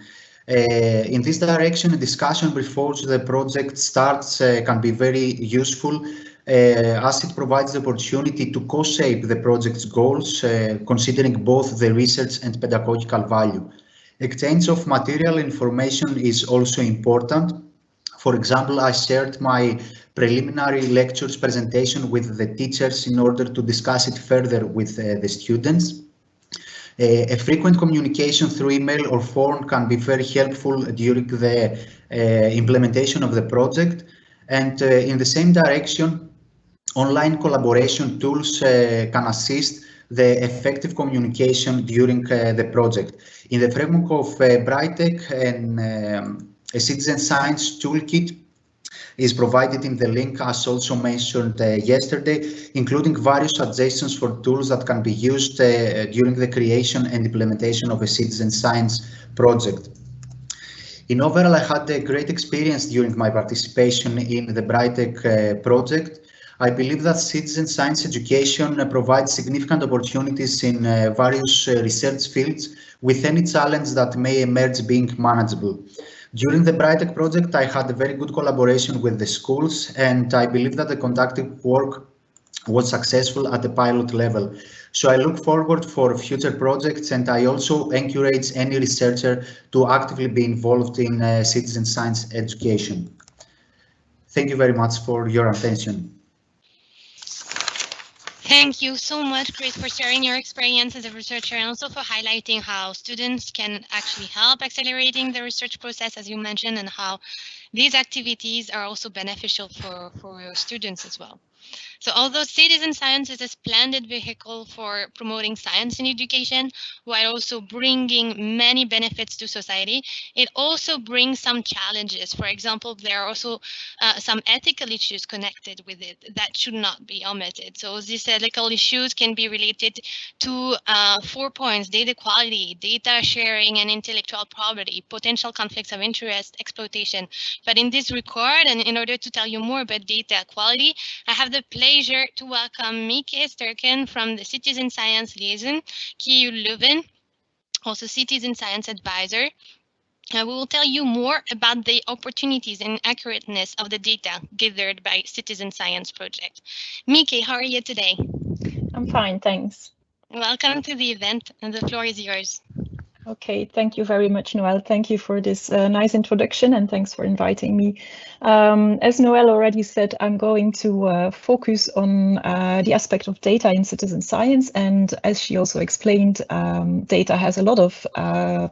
Uh, in this direction, a discussion before the project starts uh, can be very useful uh, as it provides the opportunity to co-shape the project's goals, considering both the research and pedagogical value. Exchange of material information is also important for example, I shared my preliminary lectures presentation with the teachers in order to discuss it further with uh, the students. Uh, a frequent communication through email or phone can be very helpful during the uh, implementation of the project. And uh, in the same direction, online collaboration tools uh, can assist the effective communication during uh, the project. In the framework of BRITEC and um, a citizen science toolkit is provided in the link as also mentioned uh, yesterday, including various suggestions for tools that can be used uh, during the creation and implementation of a citizen science project. In overall, I had a great experience during my participation in the BRITEC uh, project. I believe that citizen science education uh, provides significant opportunities in uh, various uh, research fields with any challenge that may emerge being manageable. During the BRITEC project, I had a very good collaboration with the schools, and I believe that the conducted work was successful at the pilot level. So I look forward for future projects, and I also encourage any researcher to actively be involved in uh, citizen science education. Thank you very much for your attention. Thank you so much, Chris, for sharing your experience as a researcher and also for highlighting how students can actually help accelerating the research process, as you mentioned, and how these activities are also beneficial for, for your students as well. So although citizen science is a splendid vehicle for promoting science in education, while also bringing many benefits to society, it also brings some challenges. For example, there are also uh, some ethical issues connected with it that should not be omitted. So these ethical issues can be related to uh, four points, data quality, data sharing and intellectual property, potential conflicts of interest, exploitation. But in this record, and in order to tell you more about data quality, I have the pleasure pleasure to welcome Mieke Sterken from the Citizen Science Liaison, KU Leuven, also Citizen Science Advisor. Uh, we will tell you more about the opportunities and accurateness of the data gathered by Citizen Science Project. Mieke, how are you today? I'm fine, thanks. Welcome to the event, and the floor is yours. Okay, thank you very much, Noel. Thank you for this uh, nice introduction and thanks for inviting me. Um, as Noel already said, I'm going to uh, focus on uh, the aspect of data in citizen science. And as she also explained, um, data has a lot of uh,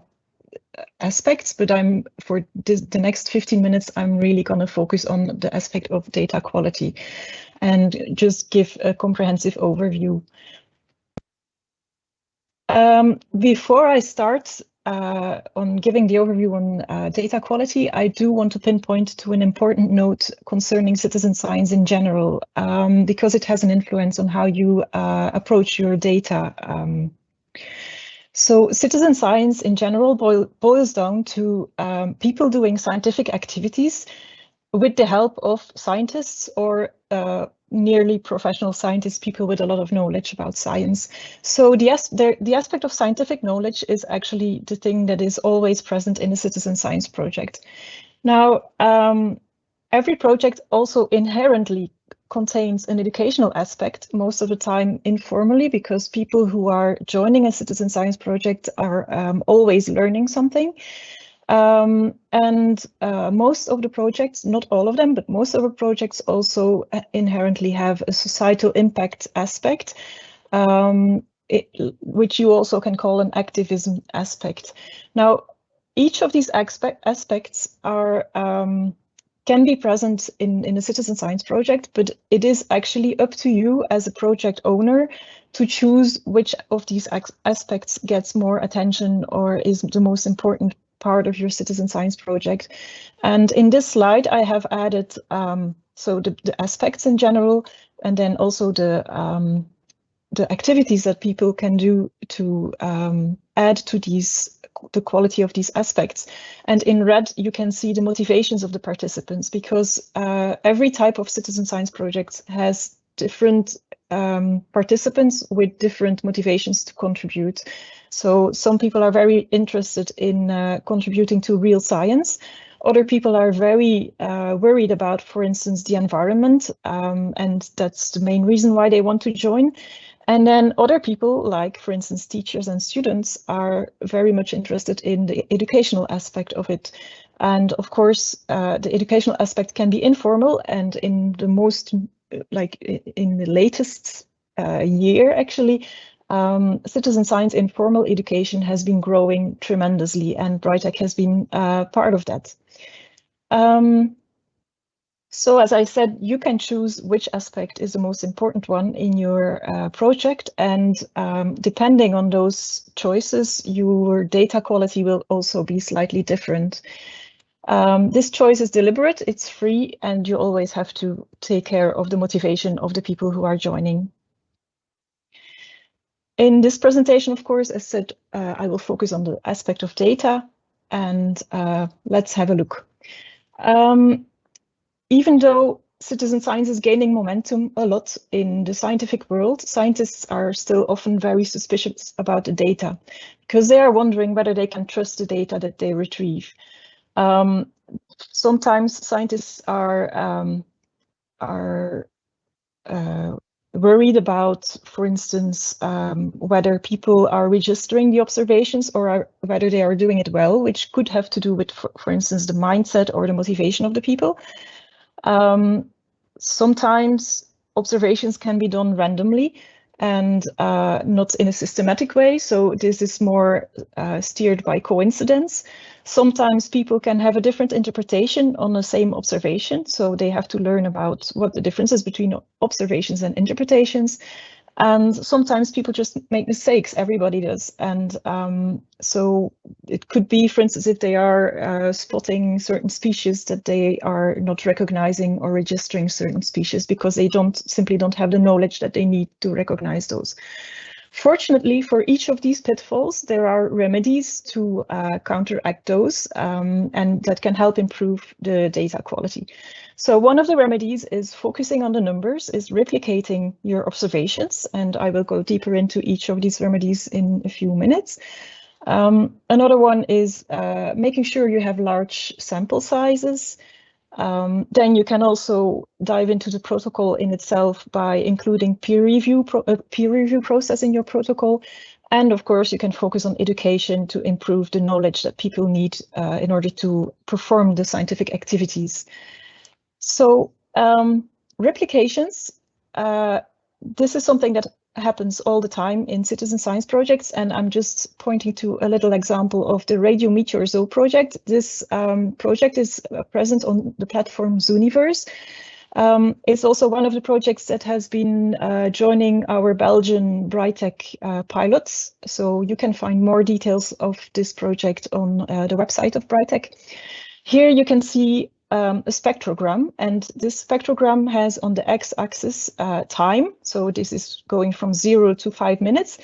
aspects, but I'm for this, the next 15 minutes, I'm really going to focus on the aspect of data quality and just give a comprehensive overview. Um, before I start uh, on giving the overview on uh, data quality, I do want to pinpoint to an important note concerning citizen science in general, um, because it has an influence on how you uh, approach your data. Um, so citizen science in general boil, boils down to um, people doing scientific activities with the help of scientists or uh, nearly professional scientists, people with a lot of knowledge about science. So the, as the, the aspect of scientific knowledge is actually the thing that is always present in a citizen science project. Now, um, every project also inherently contains an educational aspect, most of the time informally, because people who are joining a citizen science project are um, always learning something. Um, and uh, most of the projects, not all of them, but most of the projects also uh, inherently have a societal impact aspect, um, it, which you also can call an activism aspect. Now, each of these aspect, aspects are um, can be present in, in a citizen science project, but it is actually up to you as a project owner to choose which of these aspects gets more attention or is the most important part of your citizen science project. And in this slide, I have added um, so the, the aspects in general, and then also the um, the activities that people can do to um, add to these the quality of these aspects. And in red, you can see the motivations of the participants because uh, every type of citizen science project has different um, participants with different motivations to contribute. So some people are very interested in uh, contributing to real science. Other people are very uh, worried about, for instance, the environment, um, and that's the main reason why they want to join. And then other people, like for instance, teachers and students, are very much interested in the educational aspect of it. And of course, uh, the educational aspect can be informal and in the most, like in the latest uh, year, actually, um, citizen science informal education has been growing tremendously and BRITEC has been uh, part of that. Um, so as I said, you can choose which aspect is the most important one in your uh, project. And um, depending on those choices, your data quality will also be slightly different. Um, this choice is deliberate, it's free, and you always have to take care of the motivation of the people who are joining. In this presentation, of course, as said, uh, I will focus on the aspect of data, and uh, let's have a look. Um, even though citizen science is gaining momentum a lot in the scientific world, scientists are still often very suspicious about the data because they are wondering whether they can trust the data that they retrieve. Um, sometimes scientists are um, are uh, worried about, for instance, um, whether people are registering the observations or are, whether they are doing it well, which could have to do with, for, for instance, the mindset or the motivation of the people. Um, sometimes observations can be done randomly and uh, not in a systematic way. So this is more uh, steered by coincidence. Sometimes people can have a different interpretation on the same observation. So they have to learn about what the differences between observations and interpretations. And sometimes people just make mistakes, everybody does. And um, so it could be, for instance, if they are uh, spotting certain species that they are not recognizing or registering certain species because they don't simply don't have the knowledge that they need to recognize those. Fortunately, for each of these pitfalls, there are remedies to uh, counteract those um, and that can help improve the data quality. So one of the remedies is focusing on the numbers, is replicating your observations, and I will go deeper into each of these remedies in a few minutes. Um, another one is uh, making sure you have large sample sizes. Um, then you can also dive into the protocol in itself by including peer review, uh, peer review process in your protocol. And of course, you can focus on education to improve the knowledge that people need uh, in order to perform the scientific activities. So um, replications, uh, this is something that happens all the time in citizen science projects, and I'm just pointing to a little example of the Radio Meteor Zoo project. This um, project is uh, present on the platform Zooniverse. Um, it's also one of the projects that has been uh, joining our Belgian BRITEC uh, pilots. So you can find more details of this project on uh, the website of BRITEC. Here you can see um, a spectrogram, and this spectrogram has on the x-axis uh, time, so this is going from zero to five minutes,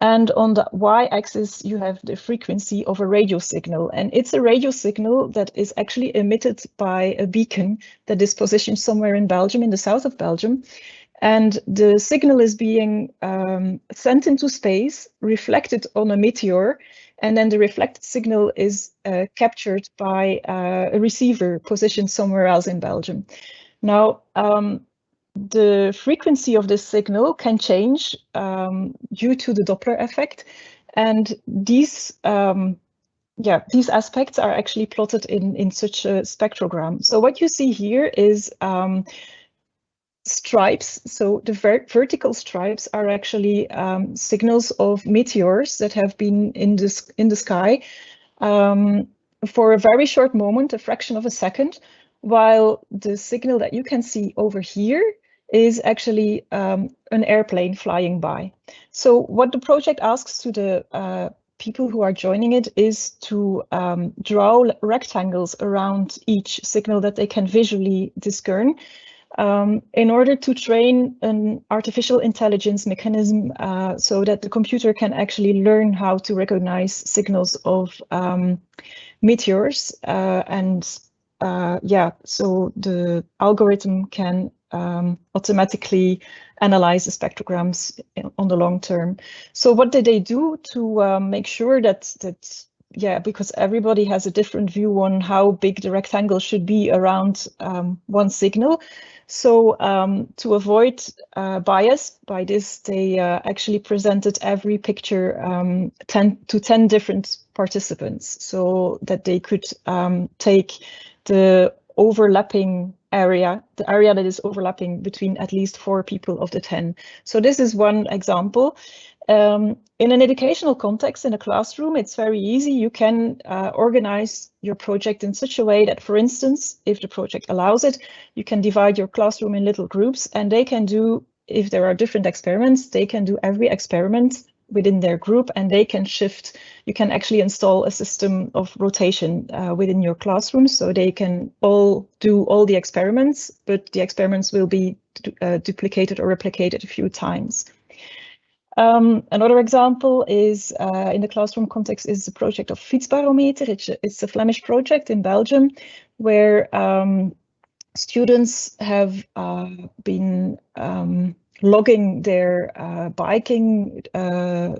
and on the y-axis you have the frequency of a radio signal, and it's a radio signal that is actually emitted by a beacon that is positioned somewhere in Belgium, in the south of Belgium, and the signal is being um, sent into space, reflected on a meteor, and then the reflected signal is uh, captured by uh, a receiver positioned somewhere else in Belgium. Now, um, the frequency of this signal can change um, due to the Doppler effect, and these um, yeah, these aspects are actually plotted in, in such a spectrogram. So what you see here is um, stripes. So the ver vertical stripes are actually um, signals of meteors that have been in this in the sky um, for a very short moment, a fraction of a second, while the signal that you can see over here is actually um, an airplane flying by. So what the project asks to the uh, people who are joining it is to um, draw rectangles around each signal that they can visually discern um, in order to train an artificial intelligence mechanism uh, so that the computer can actually learn how to recognize signals of um, meteors uh, and uh, yeah, so the algorithm can um, automatically analyze the spectrograms on the long term. So what did they do to um, make sure that that yeah, because everybody has a different view on how big the rectangle should be around um, one signal. So um, to avoid uh, bias by this, they uh, actually presented every picture um, 10 to 10 different participants so that they could um, take the overlapping area, the area that is overlapping between at least four people of the 10. So this is one example. Um, in an educational context, in a classroom, it's very easy. You can uh, organize your project in such a way that, for instance, if the project allows it, you can divide your classroom in little groups and they can do, if there are different experiments, they can do every experiment within their group and they can shift. You can actually install a system of rotation uh, within your classroom so they can all do all the experiments, but the experiments will be uh, duplicated or replicated a few times. Um, another example is uh, in the classroom context is the project of Fietsbarometer. It's, it's a Flemish project in Belgium where um, students have uh, been um, logging their uh, biking uh,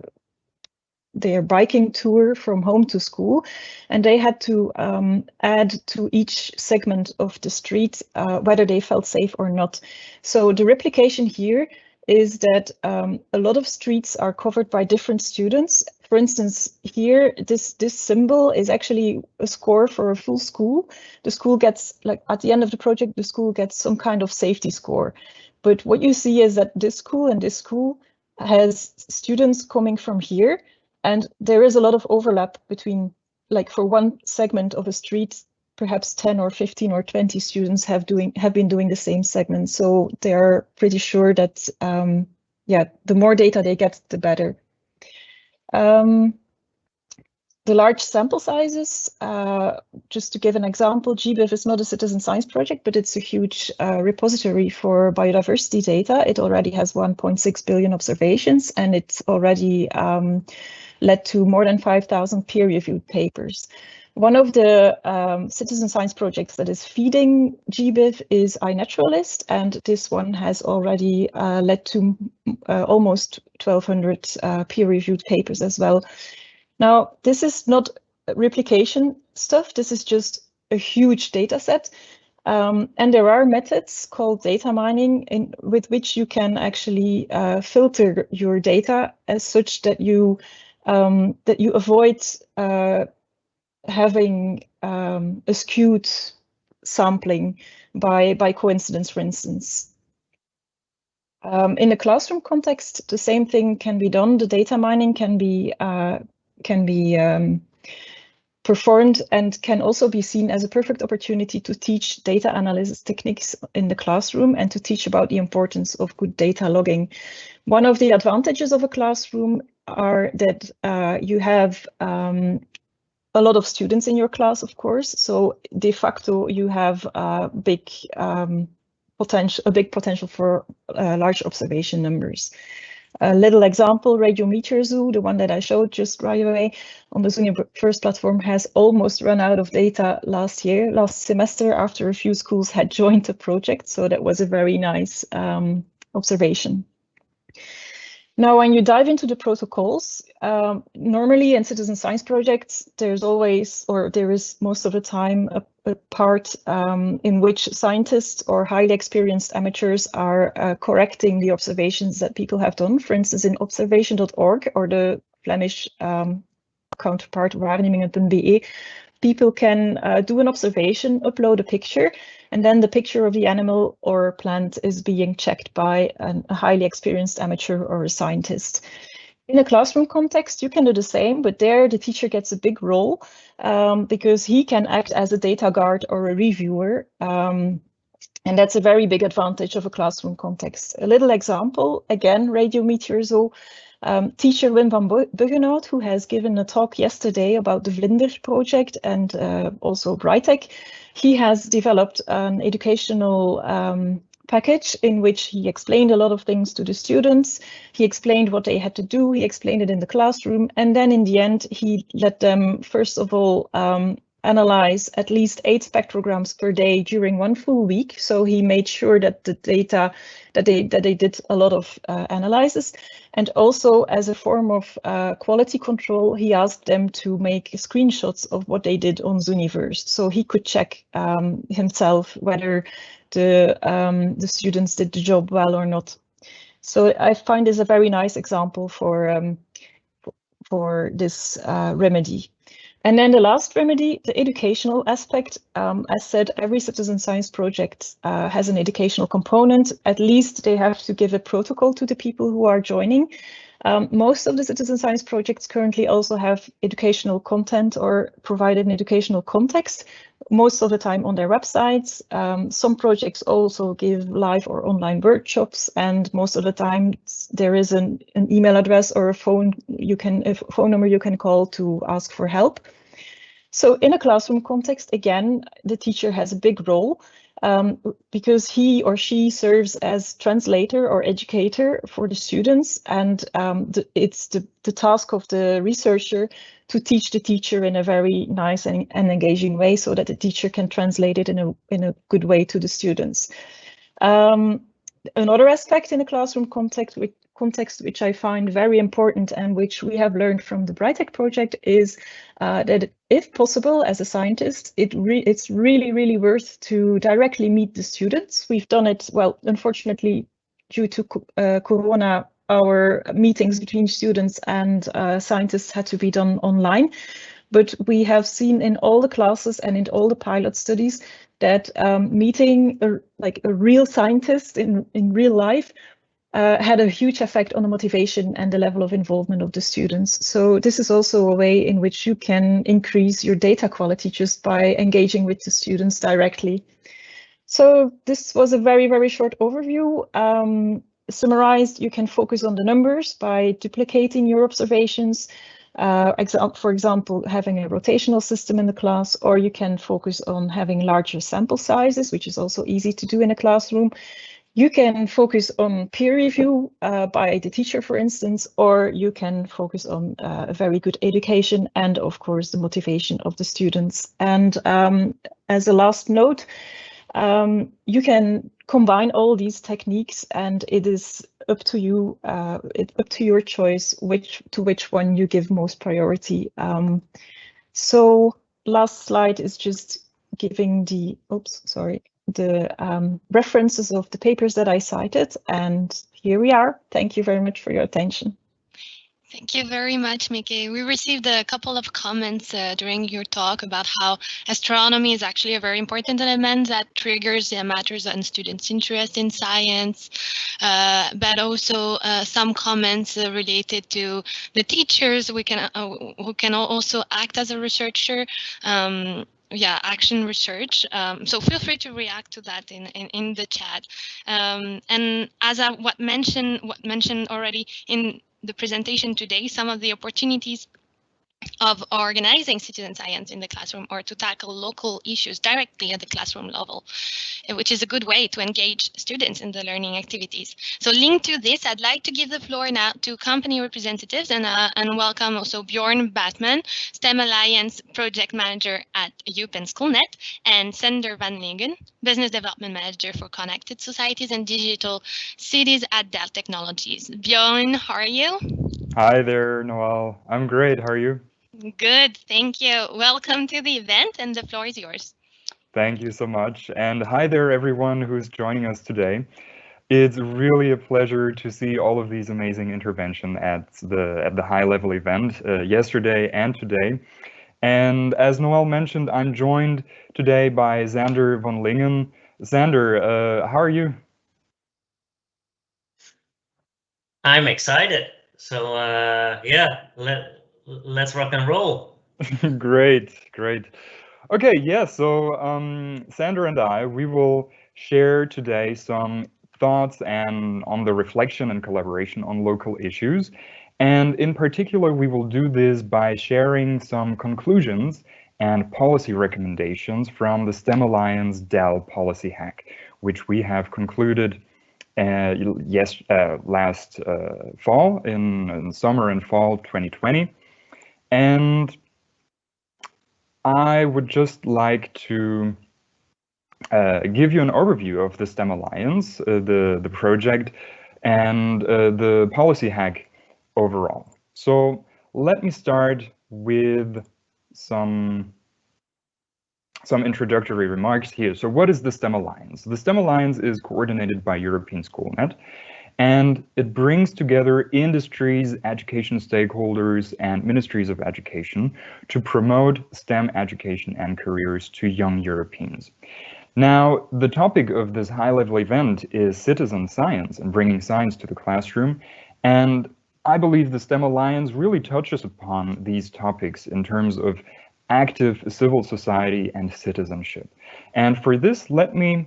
their biking tour from home to school and they had to um, add to each segment of the street uh, whether they felt safe or not. So the replication here is that um, a lot of streets are covered by different students. For instance, here, this, this symbol is actually a score for a full school. The school gets, like at the end of the project, the school gets some kind of safety score. But what you see is that this school and this school has students coming from here, and there is a lot of overlap between, like for one segment of a street, perhaps 10 or 15 or 20 students have doing have been doing the same segment. So they're pretty sure that um, yeah, the more data they get, the better. Um, the large sample sizes, uh, just to give an example, GBIF is not a citizen science project, but it's a huge uh, repository for biodiversity data. It already has 1.6 billion observations and it's already um, led to more than 5,000 peer-reviewed papers. One of the um, citizen science projects that is feeding GBIF is iNaturalist, and this one has already uh, led to uh, almost 1,200 uh, peer-reviewed papers as well. Now, this is not replication stuff. This is just a huge data set. Um, and there are methods called data mining in, with which you can actually uh, filter your data as such that you um, that you avoid uh, having um, a skewed sampling by, by coincidence, for instance. Um, in the classroom context, the same thing can be done. The data mining can be uh, can be um, performed and can also be seen as a perfect opportunity to teach data analysis techniques in the classroom and to teach about the importance of good data logging. One of the advantages of a classroom are that uh, you have um, a lot of students in your class, of course. So de facto, you have a big um, potential, a big potential for uh, large observation numbers. A little example, Radiometeor Zoo, the one that I showed just right away on the Zooniverse platform has almost run out of data last year, last semester, after a few schools had joined the project. So that was a very nice um, observation. Now, when you dive into the protocols, um, normally in citizen science projects, there's always, or there is most of the time, a, a part um, in which scientists or highly experienced amateurs are uh, correcting the observations that people have done. For instance, in observation.org or the Flemish um, counterpart waarnemingen.be, people can uh, do an observation, upload a picture, and then the picture of the animal or plant is being checked by an, a highly experienced amateur or a scientist. In a classroom context, you can do the same, but there the teacher gets a big role um, because he can act as a data guard or a reviewer. Um, and that's a very big advantage of a classroom context. A little example, again, Radiometeor Zoo. Um, teacher Wim van Buggenhout, who has given a talk yesterday about the Vlinder project and uh, also BRITEC, he has developed an educational um, package in which he explained a lot of things to the students. He explained what they had to do. He explained it in the classroom. And then in the end, he let them, first of all, um, analyze at least eight spectrograms per day during one full week. So he made sure that the data that they that they did a lot of uh, analysis, and also as a form of uh, quality control, he asked them to make screenshots of what they did on Zooniverse, so he could check um, himself whether the um, the students did the job well or not. So I find this a very nice example for um, for this uh, remedy. And then the last remedy, the educational aspect. Um, as said, every citizen science project uh, has an educational component. At least they have to give a protocol to the people who are joining. Um, most of the citizen science projects currently also have educational content or provide an educational context, most of the time on their websites. Um, some projects also give live or online workshops, and most of the time there is an, an email address or a phone you can a phone number you can call to ask for help. So in a classroom context, again, the teacher has a big role um, because he or she serves as translator or educator for the students. And um, the, it's the, the task of the researcher to teach the teacher in a very nice and, and, engaging way so that the teacher can translate it in a, in a good way to the students. Um, another aspect in a classroom context, which, context which I find very important and which we have learned from the BRITEC project is uh, that if possible, as a scientist, it re it's really, really worth to directly meet the students. We've done it, well, unfortunately, due to uh, Corona, our meetings between students and uh, scientists had to be done online. But we have seen in all the classes and in all the pilot studies that um, meeting a, like a real scientist in, in real life uh, had a huge effect on the motivation and the level of involvement of the students. So this is also a way in which you can increase your data quality just by engaging with the students directly. So this was a very, very short overview. Um, summarized, you can focus on the numbers by duplicating your observations. Uh, exa for example, having a rotational system in the class, or you can focus on having larger sample sizes, which is also easy to do in a classroom. You can focus on peer review uh, by the teacher, for instance, or you can focus on uh, a very good education and, of course, the motivation of the students. And um, as a last note, um, you can combine all these techniques and it is up to you, uh, it, up to your choice which to which one you give most priority. Um, so last slide is just giving the, oops, sorry, the um, references of the papers that I cited. And here we are. Thank you very much for your attention. Thank you very much, Mieke. We received a couple of comments uh, during your talk about how astronomy is actually a very important element that triggers uh, matters and students' interest in science, uh, but also uh, some comments uh, related to the teachers we can uh, who can also act as a researcher. Um, yeah action research. Um, so feel free to react to that in in, in the chat. Um, and as I what mentioned what mentioned already in the presentation today some of the opportunities of organizing citizen science in the classroom or to tackle local issues directly at the classroom level, eh, which is a good way to engage students in the learning activities. So linked to this, I'd like to give the floor now to company representatives and, uh, and welcome also Bjorn Batman, STEM Alliance Project Manager at European Schoolnet, and Sander van Lingen, Business Development Manager for Connected Societies and Digital Cities at Dell Technologies. Bjorn, how are you? Hi there, Noel. I'm great. How are you? Good, thank you. Welcome to the event and the floor is yours. Thank you so much. And hi there, everyone who's joining us today. It's really a pleasure to see all of these amazing intervention at the at the high level event uh, yesterday and today. And as Noel mentioned, I'm joined today by Sander van Lingen. Sander, uh, how are you? I'm excited. So uh, yeah, let let's rock and roll. (laughs) great, great. Okay, yeah, so um, Sandra and I, we will share today some thoughts and on the reflection and collaboration on local issues. And in particular, we will do this by sharing some conclusions and policy recommendations from the STEM Alliance Dell policy hack, which we have concluded uh, yes, uh, last uh, fall, in, in, summer and fall 2020. And I would just like to uh, give you an overview of the STEM Alliance, uh, the, the project, and uh, the policy hack overall. So let me start with some some introductory remarks here. So what is the STEM Alliance? The STEM Alliance is coordinated by European Schoolnet and it brings together industries, education stakeholders, and ministries of education to promote STEM education and careers to young Europeans. Now, the topic of this high-level event is citizen science and bringing science to the classroom. And I believe the STEM Alliance really touches upon these topics in terms of active civil society and citizenship. And for this, let me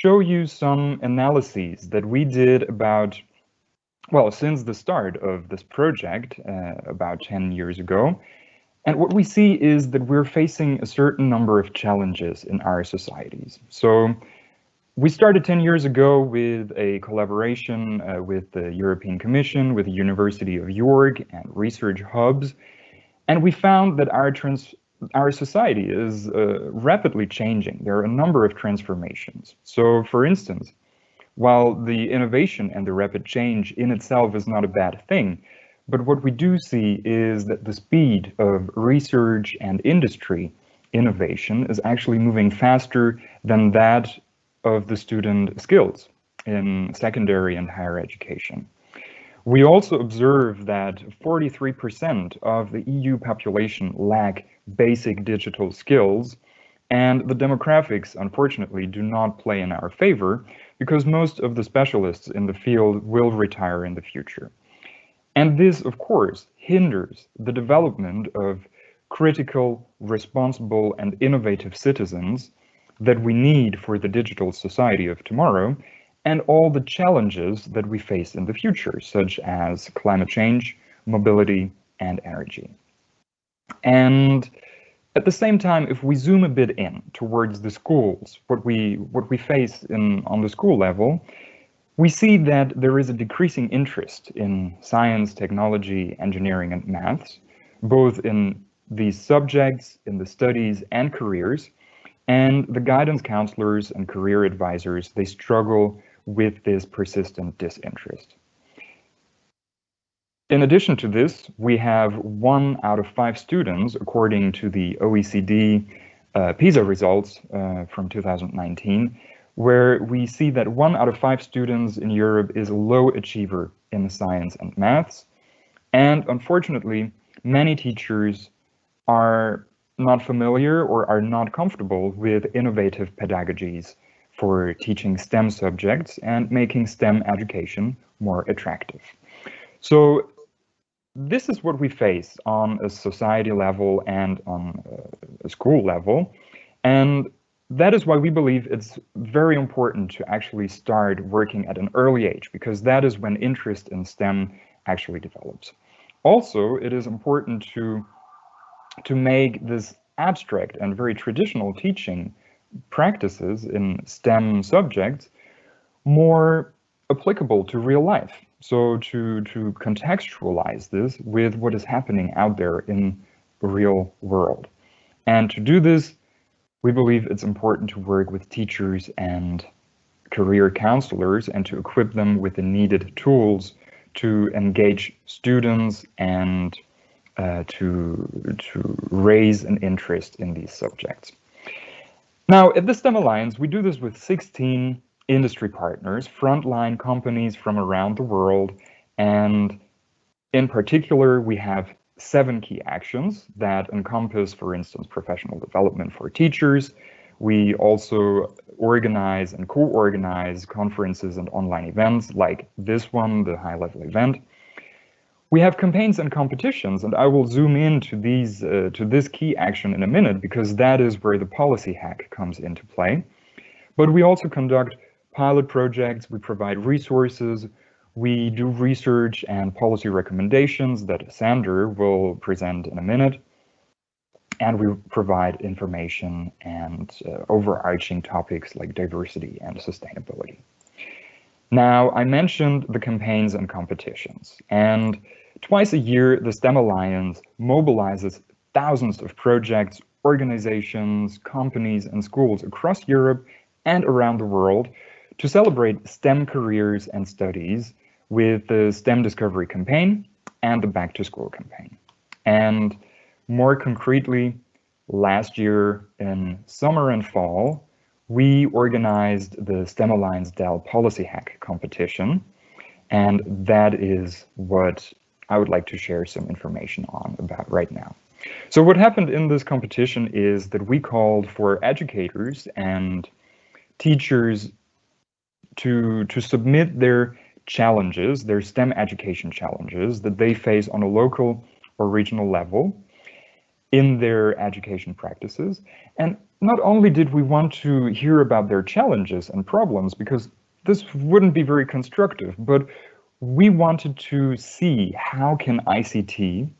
show you some analyses that we did about, well, since the start of this project uh, about 10 years ago. And what we see is that we're facing a certain number of challenges in our societies. So we started 10 years ago with a collaboration uh, with the European Commission, with the University of York and research hubs. And we found that our trans our society is uh, rapidly changing. There are a number of transformations. So for instance, while the innovation and the rapid change in itself is not a bad thing, but what we do see is that the speed of research and industry innovation is actually moving faster than that of the student skills in secondary and higher education. We also observe that 43% of the EU population lack basic digital skills, and the demographics, unfortunately, do not play in our favor because most of the specialists in the field will retire in the future. And this, of course, hinders the development of critical, responsible, and innovative citizens that we need for the digital society of tomorrow and all the challenges that we face in the future, such as climate change, mobility, and energy. And at the same time, if we zoom a bit in towards the schools, what we what we face in on the school level, we see that there is a decreasing interest in science, technology, engineering, and maths, both in these subjects, in the studies and careers, and the guidance counselors and career advisors, they struggle with this persistent disinterest. In addition to this, we have one out of five students, according to the OECD uh, PISA results uh, from 2019, where we see that one out of five students in Europe is a low achiever in science and maths. And unfortunately, many teachers are not familiar or are not comfortable with innovative pedagogies for teaching STEM subjects and making STEM education more attractive. So this is what we face on a society level and on uh, a school level. And that is why we believe it's very important to actually start working at an early age, because that is when interest in STEM actually develops. Also, it is important to, to make this abstract and very traditional teaching practices in STEM subjects more applicable to real life. So to, to contextualize this with what is happening out there in the real world. And to do this, we believe it's important to work with teachers and career counselors and to equip them with the needed tools to engage students and uh, to, to raise an interest in these subjects. Now, at the STEM Alliance, we do this with 16 industry partners, frontline companies from around the world, and in particular, we have seven key actions that encompass, for instance, professional development for teachers. We also organize and co-organize conferences and online events like this one, the high-level event. We have campaigns and competitions, and I will zoom in to these uh, to this key action in a minute because that is where the policy hack comes into play. But we also conduct pilot projects, we provide resources, We do research and policy recommendations that Sander will present in a minute. And we provide information and uh, overarching topics like diversity and sustainability. Now, I mentioned the campaigns and competitions, and twice a year, the STEM Alliance mobilizes thousands of projects, organizations, companies, and schools across Europe and around the world to celebrate STEM careers and studies with the STEM Discovery campaign and the Back to School campaign. And more concretely, last year in summer and fall, we organized the STEM Alliance Dell Policy Hack competition. And that is what I would like to share some information on about right now. So what happened in this competition is that we called for educators and teachers to, to submit their challenges, their STEM education challenges that they face on a local or regional level in their education practices. And not only did we want to hear about their challenges and problems, because this wouldn't be very constructive, but we wanted to see how can ICT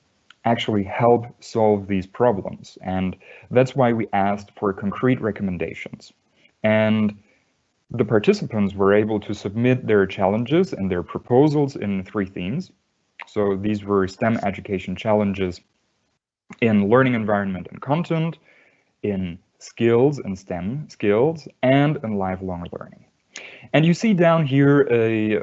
actually help solve these problems. And that's why we asked for concrete recommendations. And the participants were able to submit their challenges and their proposals in three themes. So these were STEM education challenges in learning environment and content, in skills and STEM skills, and in lifelong learning. And you see down here a,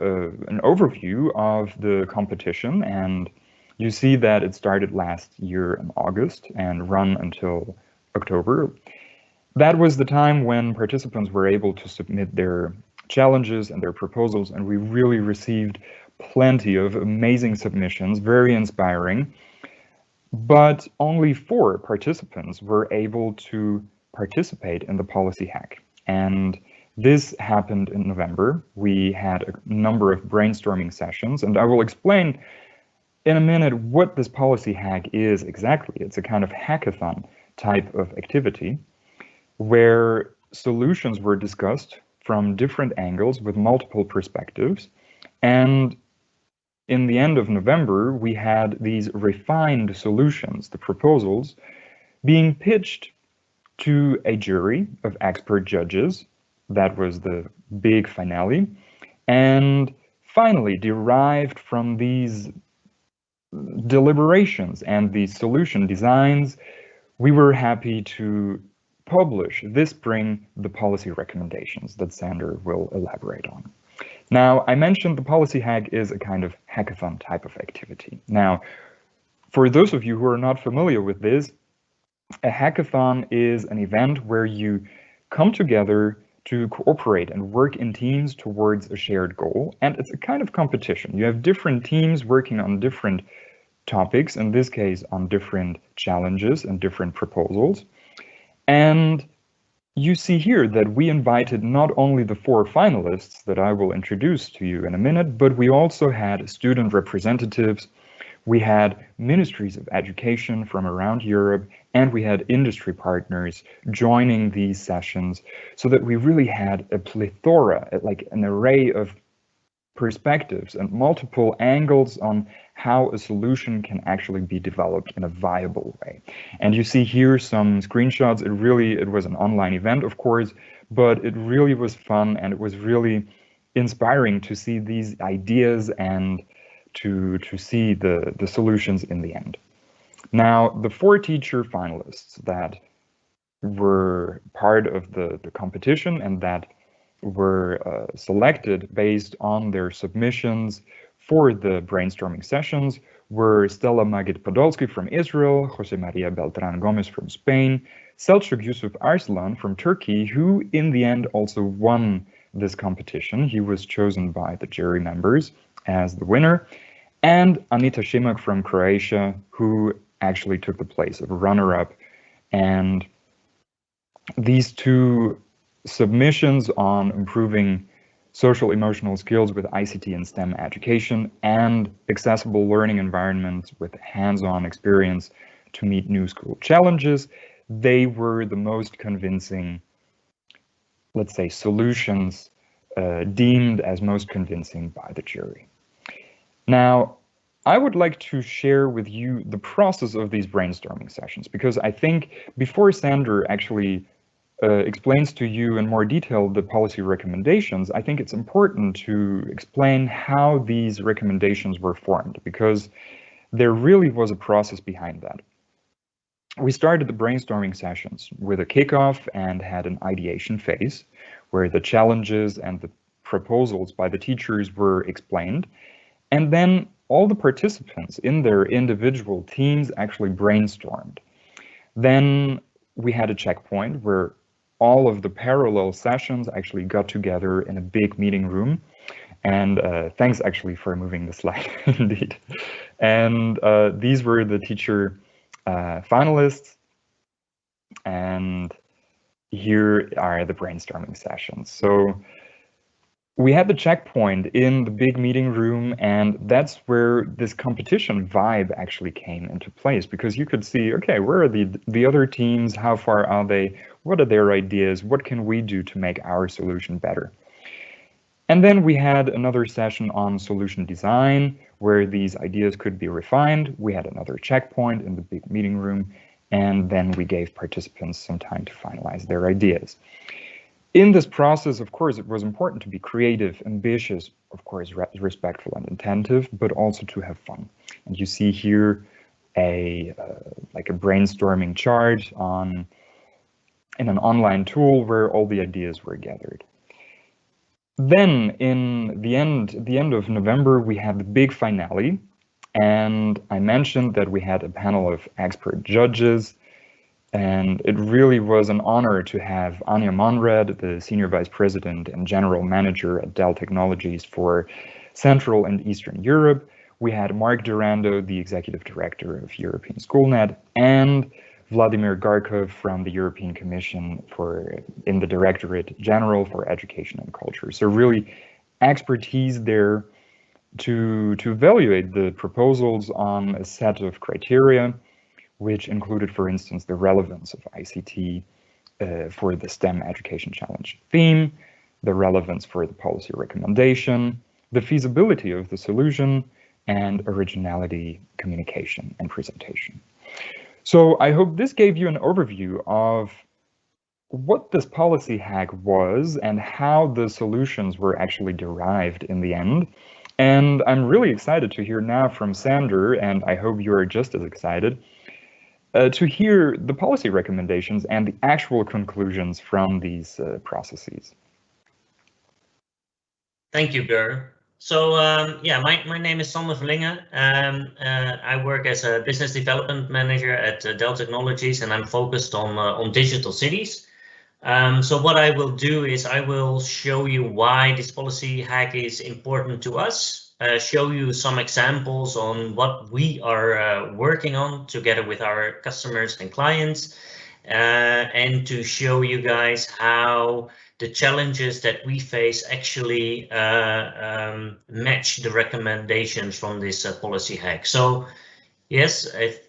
an overview of the competition, and you see that it started last year in August and run until October. That was the time when participants were able to submit their challenges and their proposals, and we really received plenty of amazing submissions, very inspiring but only four participants were able to participate in the policy hack. And this happened in November. We had a number of brainstorming sessions, and I will explain in a minute what this policy hack is exactly. It's a kind of hackathon type of activity where solutions were discussed from different angles with multiple perspectives. And in the end of November, we had these refined solutions, the proposals, being pitched to a jury of expert judges. That was the big finale. And finally, derived from these deliberations and these solution designs, we were happy to publish this spring the policy recommendations that Sander will elaborate on. Now, I mentioned the policy hack is a kind of hackathon type of activity. Now, for those of you who are not familiar with this, a hackathon is an event where you come together to cooperate and work in teams towards a shared goal. And it's a kind of competition. You have different teams working on different topics, in this case, on different challenges and different proposals. And you see here that we invited not only the four finalists that I will introduce to you in a minute, but we also had student representatives, we had ministries of education from around Europe, and we had industry partners joining these sessions so that we really had a plethora, like an array of perspectives and multiple angles on how a solution can actually be developed in a viable way. And you see here some screenshots. It really, it was an online event, of course, but it really was fun and it was really inspiring to see these ideas and to, to see the, the solutions in the end. Now, the four teacher finalists that were part of the, the competition and that were uh, selected based on their submissions for the brainstorming sessions were Stella Magid Podolsky from Israel, Jose Maria Beltran Gomez from Spain, Selçuk Yusuf Arslan from Turkey, who in the end also won this competition. He was chosen by the jury members as the winner, and Anita Šimak from Croatia, who actually took the place of runner-up. And these two submissions on improving social emotional skills with ICT and STEM education, and accessible learning environments with hands-on experience to meet new school challenges. They were the most convincing, let's say, solutions uh, deemed as most convincing by the jury. Now, I would like to share with you the process of these brainstorming sessions because I think before Sander actually uh, explains to you in more detail the policy recommendations, I think it's important to explain how these recommendations were formed because there really was a process behind that. We started the brainstorming sessions with a kickoff and had an ideation phase where the challenges and the proposals by the teachers were explained. And then all the participants in their individual teams actually brainstormed. Then we had a checkpoint where all of the parallel sessions actually got together in a big meeting room. And uh, thanks actually for moving the slide (laughs) indeed. And uh, these were the teacher uh, finalists. And here are the brainstorming sessions. So we had the checkpoint in the big meeting room and that's where this competition vibe actually came into place because you could see okay where are the the other teams? How far are they? What are their ideas? What can we do to make our solution better? And then we had another session on solution design where these ideas could be refined. We had another checkpoint in the big meeting room and then we gave participants some time to finalize their ideas in this process, of course, it was important to be creative, ambitious, of course, re respectful and attentive, but also to have fun. And you see here a uh, like a brainstorming chart on in an online tool where all the ideas were gathered. Then in the end, the end of November, we had the big finale. And I mentioned that we had a panel of expert judges and it really was an honor to have Anya Monrad, the Senior Vice President and General Manager at Dell Technologies for Central and Eastern Europe. We had Marc Durando, the Executive Director of European Schoolnet, and Vladimir Garkov from the European Commission for in the Directorate General for Education and Culture. So really expertise there to, to evaluate the proposals on a set of criteria which included, for instance, the relevance of ICT uh, for the STEM Education Challenge theme, the relevance for the policy recommendation, the feasibility of the solution, and originality, communication, and presentation. So I hope this gave you an overview of what this policy hack was and how the solutions were actually derived in the end. And I'm really excited to hear now from Sander, and I hope you are just as excited, uh, to hear the policy recommendations and the actual conclusions from these uh, processes. Thank you, Gur. So um, yeah, my, my name is Sander Verlinge. Um, uh, I work as a business development manager at uh, Dell Technologies and I'm focused on, uh, on digital cities. Um, so what I will do is I will show you why this policy hack is important to us show you some examples on what we are uh, working on together with our customers and clients, uh, and to show you guys how the challenges that we face actually uh, um, match the recommendations from this uh, policy hack. So yes, if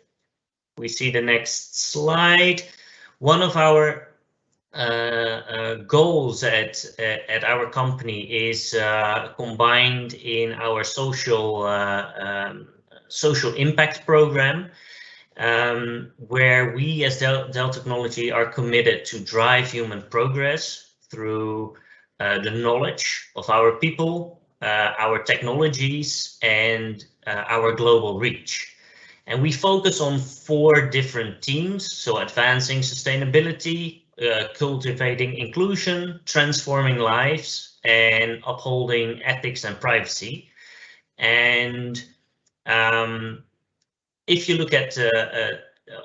we see the next slide, one of our uh, uh, goals at uh, at our company is combined in our social um, social impact program. Um, where we as Dell, Dell, Technology are committed to drive human progress through uh, the knowledge of our people, uh, our technologies, and uh, our global reach. And we focus on four different teams, so advancing sustainability, uh, cultivating inclusion, transforming lives, and upholding ethics and privacy. And um, if you look at uh, uh,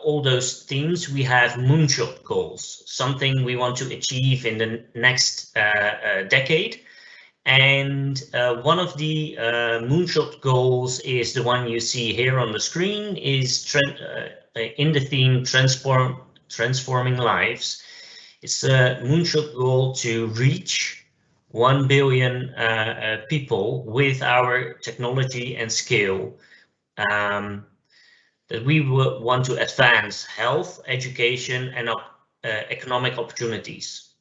all those themes, we have moonshot goals, something we want to achieve in the next uh, uh, decade. And uh, one of the moonshot goals is the one you see here on the screen is in the theme transform transforming lives it's a moonshot goal to reach 1 billion uh, uh, people with our technology and scale. Um, that we want to advance health, education, and uh, economic opportunities.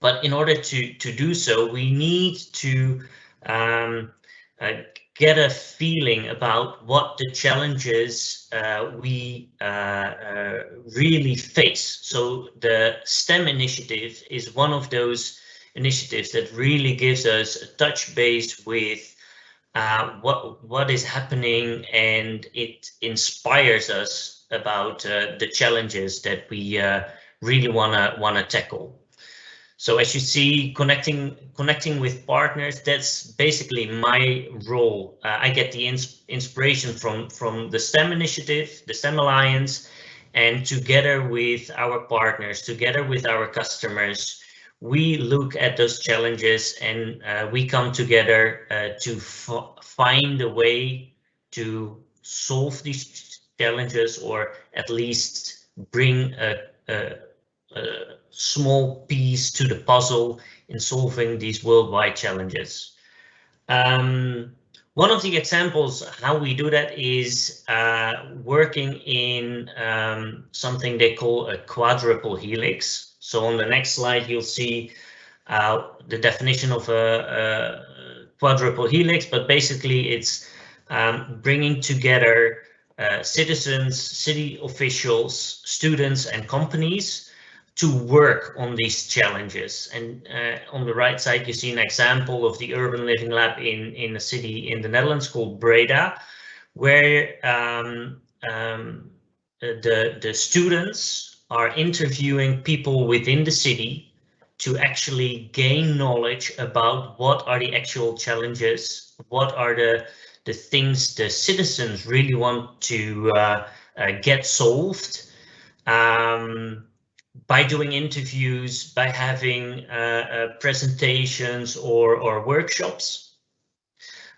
But in order to, to do so, we need to um, uh, get a feeling about what the challenges uh, we uh, uh, really face. So the STEM initiative is one of those initiatives that really gives us a touch base with uh, what what is happening and it inspires us about uh, the challenges that we really wanna wanna tackle. So as you see, connecting connecting with partners, that's basically my role. Uh, I get the ins inspiration from from the STEM initiative, the STEM Alliance, and together with our partners, together with our customers, we look at those challenges and uh, we come together uh, to find a way to solve these challenges or at least bring a, a, a small piece to the puzzle in solving these worldwide challenges. Um, one of the examples how we do that is uh, working in um, something they call a quadruple helix. So on the next slide, you'll see uh, the definition of a, a, quadruple helix, but basically it's um, bringing together uh, citizens, city officials, students and companies to work on these challenges. And uh, on the right side, you see an example of the Urban Living Lab in, in a city in the Netherlands called Breda, where um, um, the, the students are interviewing people within the city to actually gain knowledge about what are the actual challenges, what are the, the things the citizens really want to uh, uh, get solved. Um, by doing interviews, by having uh, uh, presentations or, or workshops.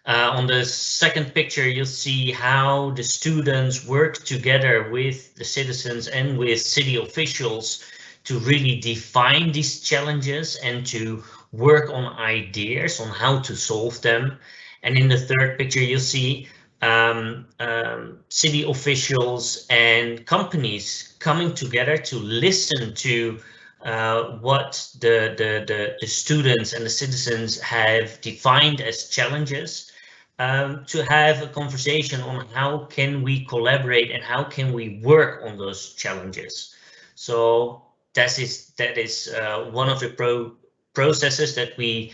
Uh, on the second picture, you'll see how the students work together with the citizens and with city officials to really define these challenges and to work on ideas on how to solve them. And in the third picture, you'll see um, um, city officials and companies coming together to listen to uh, what the, the, the, the, students and the citizens have defined as challenges um, to have a conversation on how can we collaborate and how can we work on those challenges. So that is that is uh, one of the pro processes that we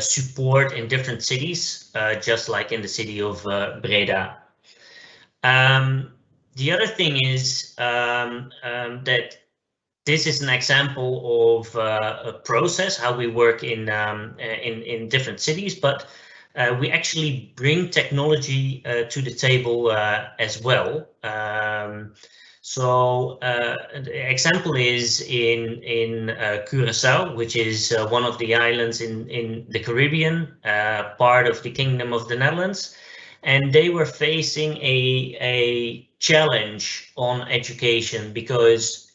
support in different cities, uh, just like in the city of uh, Breda. Um, the other thing is um, um, that this is an example of uh, a process how we work in um, in in different cities, but uh, we actually bring technology uh, to the table as well. So uh, the example is in in uh, Curacao, which is uh, one of the islands in in the Caribbean, uh, part of the Kingdom of the Netherlands, and they were facing a a challenge on education because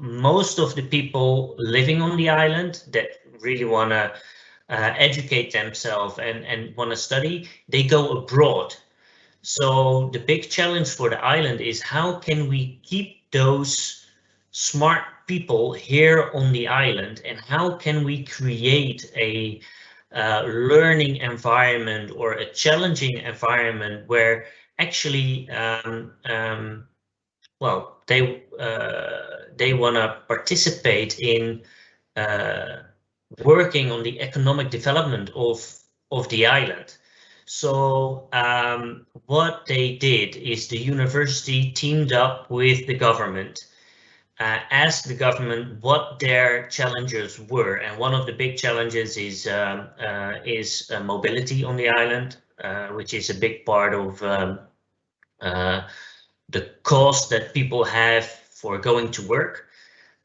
most of the people living on the island that really want to uh, educate themselves and and want to study, they go abroad so the big challenge for the island is how can we keep those smart people here on the island and how can we create a uh, learning environment or a challenging environment where actually um, um, well they uh, they want to participate in uh, working on the economic development of of the island so um, what they did is the university teamed up with the government, uh, asked the government what their challenges were, and one of the big challenges is um, uh, is uh, mobility on the island, uh, which is a big part of um, uh, the cost that people have for going to work.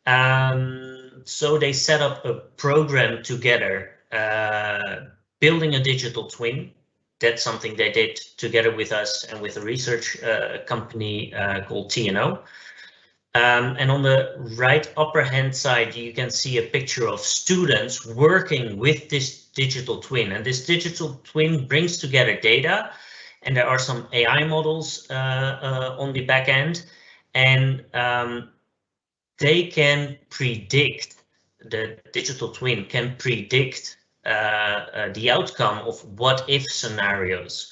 Um, so they set up a program together, uh, building a digital twin that's something they did together with us and with a research uh, company uh, called TNO. Um, and on the right upper hand side, you can see a picture of students working with this digital twin. And this digital twin brings together data and there are some AI models uh, uh, on the back end and um, they can predict, the digital twin can predict the outcome of what if scenarios.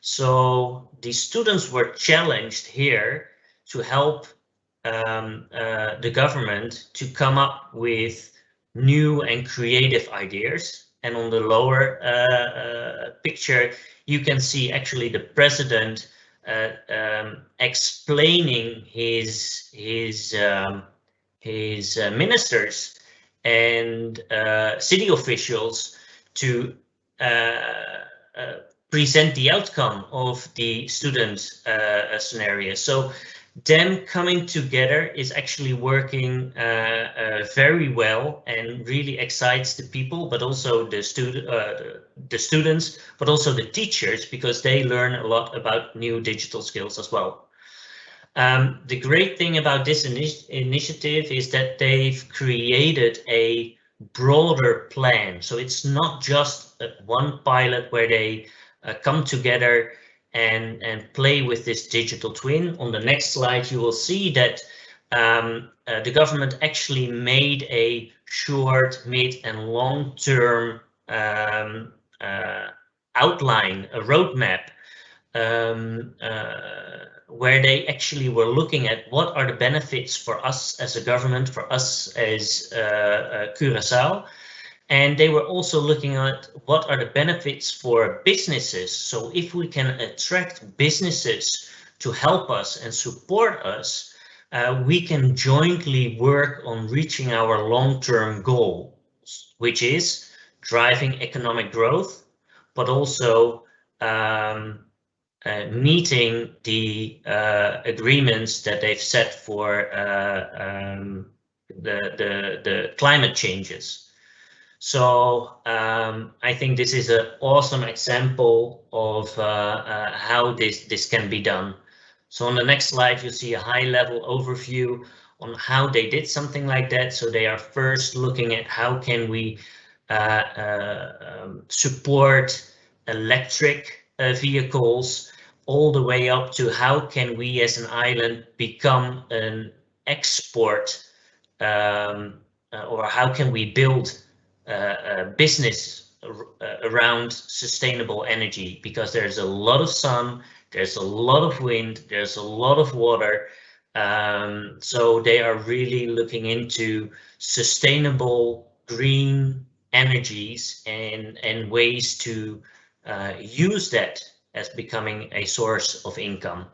So the students were challenged here to help um, uh, the government to come up with new and creative ideas. And on the lower uh, uh, picture, you can see actually the president uh, um, explaining his his um, his uh, ministers and uh, city officials to present the outcome of the student scenario. So them coming together is actually working uh, uh, very well and really excites the people, but also the student, uh, the students, but also the teachers because they learn a lot about new digital skills as well. Um, the great thing about this initi initiative is that they've created a broader plan. So it's not just one pilot where they uh, come together and, and play with this digital twin. On the next slide, you will see that um, uh, the government actually made a short, mid and long term um, uh, outline, a roadmap, um, uh, where they actually were looking at what are the benefits for us as a government, for us as uh, uh, Curacao, and they were also looking at what are the benefits for businesses. So if we can attract businesses to help us and support us, uh, we can jointly work on reaching our long-term goal, which is driving economic growth, but also um, uh, meeting the uh, agreements that they've set for uh, um, the, the, the climate changes. So um, I think this is an awesome example of uh, uh, how this, this can be done. So on the next slide, you see a high level overview on how they did something like that. So they are first looking at how can we uh, um, support electric uh, vehicles all the way up to how can we as an island become an export um, uh, or how can we build a business around sustainable energy because there's a lot of sun, there's a lot of wind, there's a lot of water. Um, so they are really looking into sustainable green energies and, and ways to uh, use that as becoming a source of income.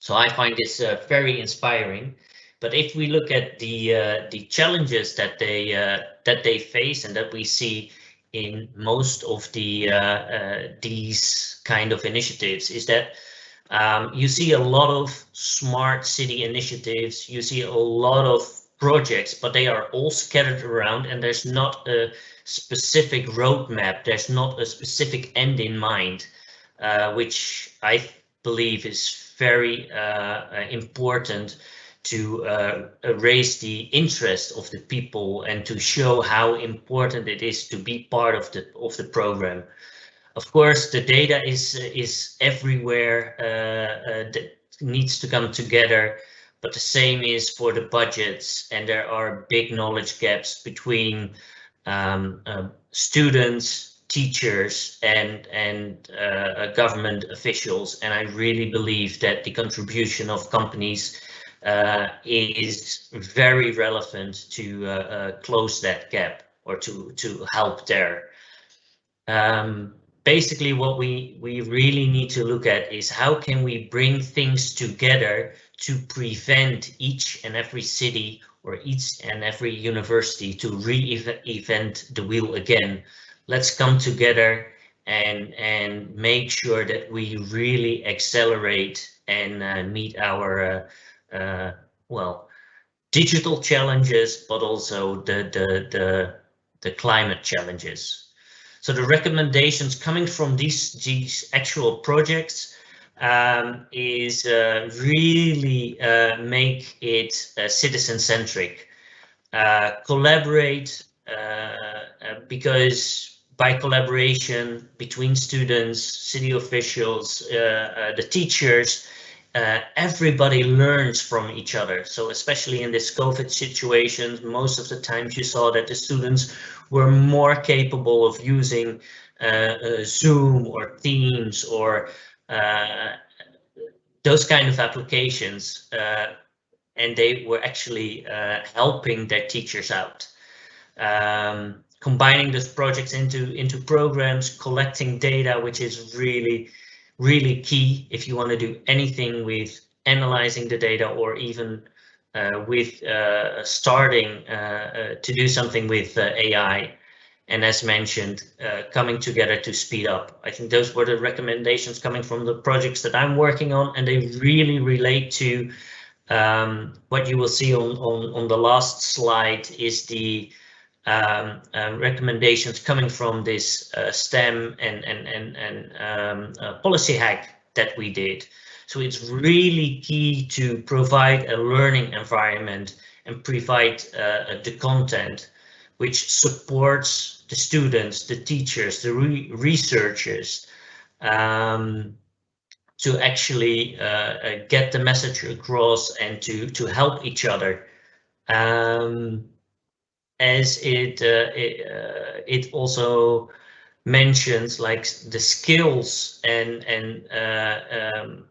So I find this uh, very inspiring. But if we look at the uh, the challenges that they uh, that they face and that we see in most of the uh, uh these kind of initiatives, is that um, you see a lot of smart city initiatives. You see a lot of projects, but they are all scattered around, and there's not a specific roadmap. There's not a specific end in mind, uh, which I believe is very uh, important to uh, raise the interest of the people and to show how important it is to be part of the of the program. Of course, the data is is everywhere uh, uh, that needs to come together, but the same is for the budgets, and there are big knowledge gaps between um, uh, students, teachers, and and uh, government officials. And I really believe that the contribution of companies uh, is very relevant to uh, uh, close that gap or to to help there. Um, basically, what we we really need to look at is how can we bring things together to prevent each and every city or each and every university to re-event the wheel again. Let's come together and and make sure that we really accelerate and uh, meet our uh, uh, well, digital challenges, but also the, the, the, the climate challenges. So the recommendations coming from these, these actual projects um, is uh, really uh, make it uh, citizen-centric. Uh, collaborate because by collaboration between students, city officials, the teachers, uh, everybody learns from each other. So especially in this COVID situation, most of the times you saw that the students were more capable of using uh, uh, Zoom or Teams or uh, those kind of applications, uh, and they were actually uh, helping their teachers out. Um, combining those projects into into programs, collecting data, which is really, really key if you want to do anything with analyzing the data or even uh, with uh, starting uh, uh to do something with uh, AI. And as mentioned, uh, coming together to speed up. I think those were the recommendations coming from the projects that I'm working on, and they really relate to um, what you will see on, on, on the last slide is the um, uh, recommendations coming from this uh, STEM and, and, and, and um, uh, policy hack that we did. So it's really key to provide a learning environment and provide uh, the content which supports the students, the teachers, the re researchers um, to actually uh, uh, get the message across and to, to help each other. Um, as it uh, it, uh, it also mentions like the skills and and uh, um,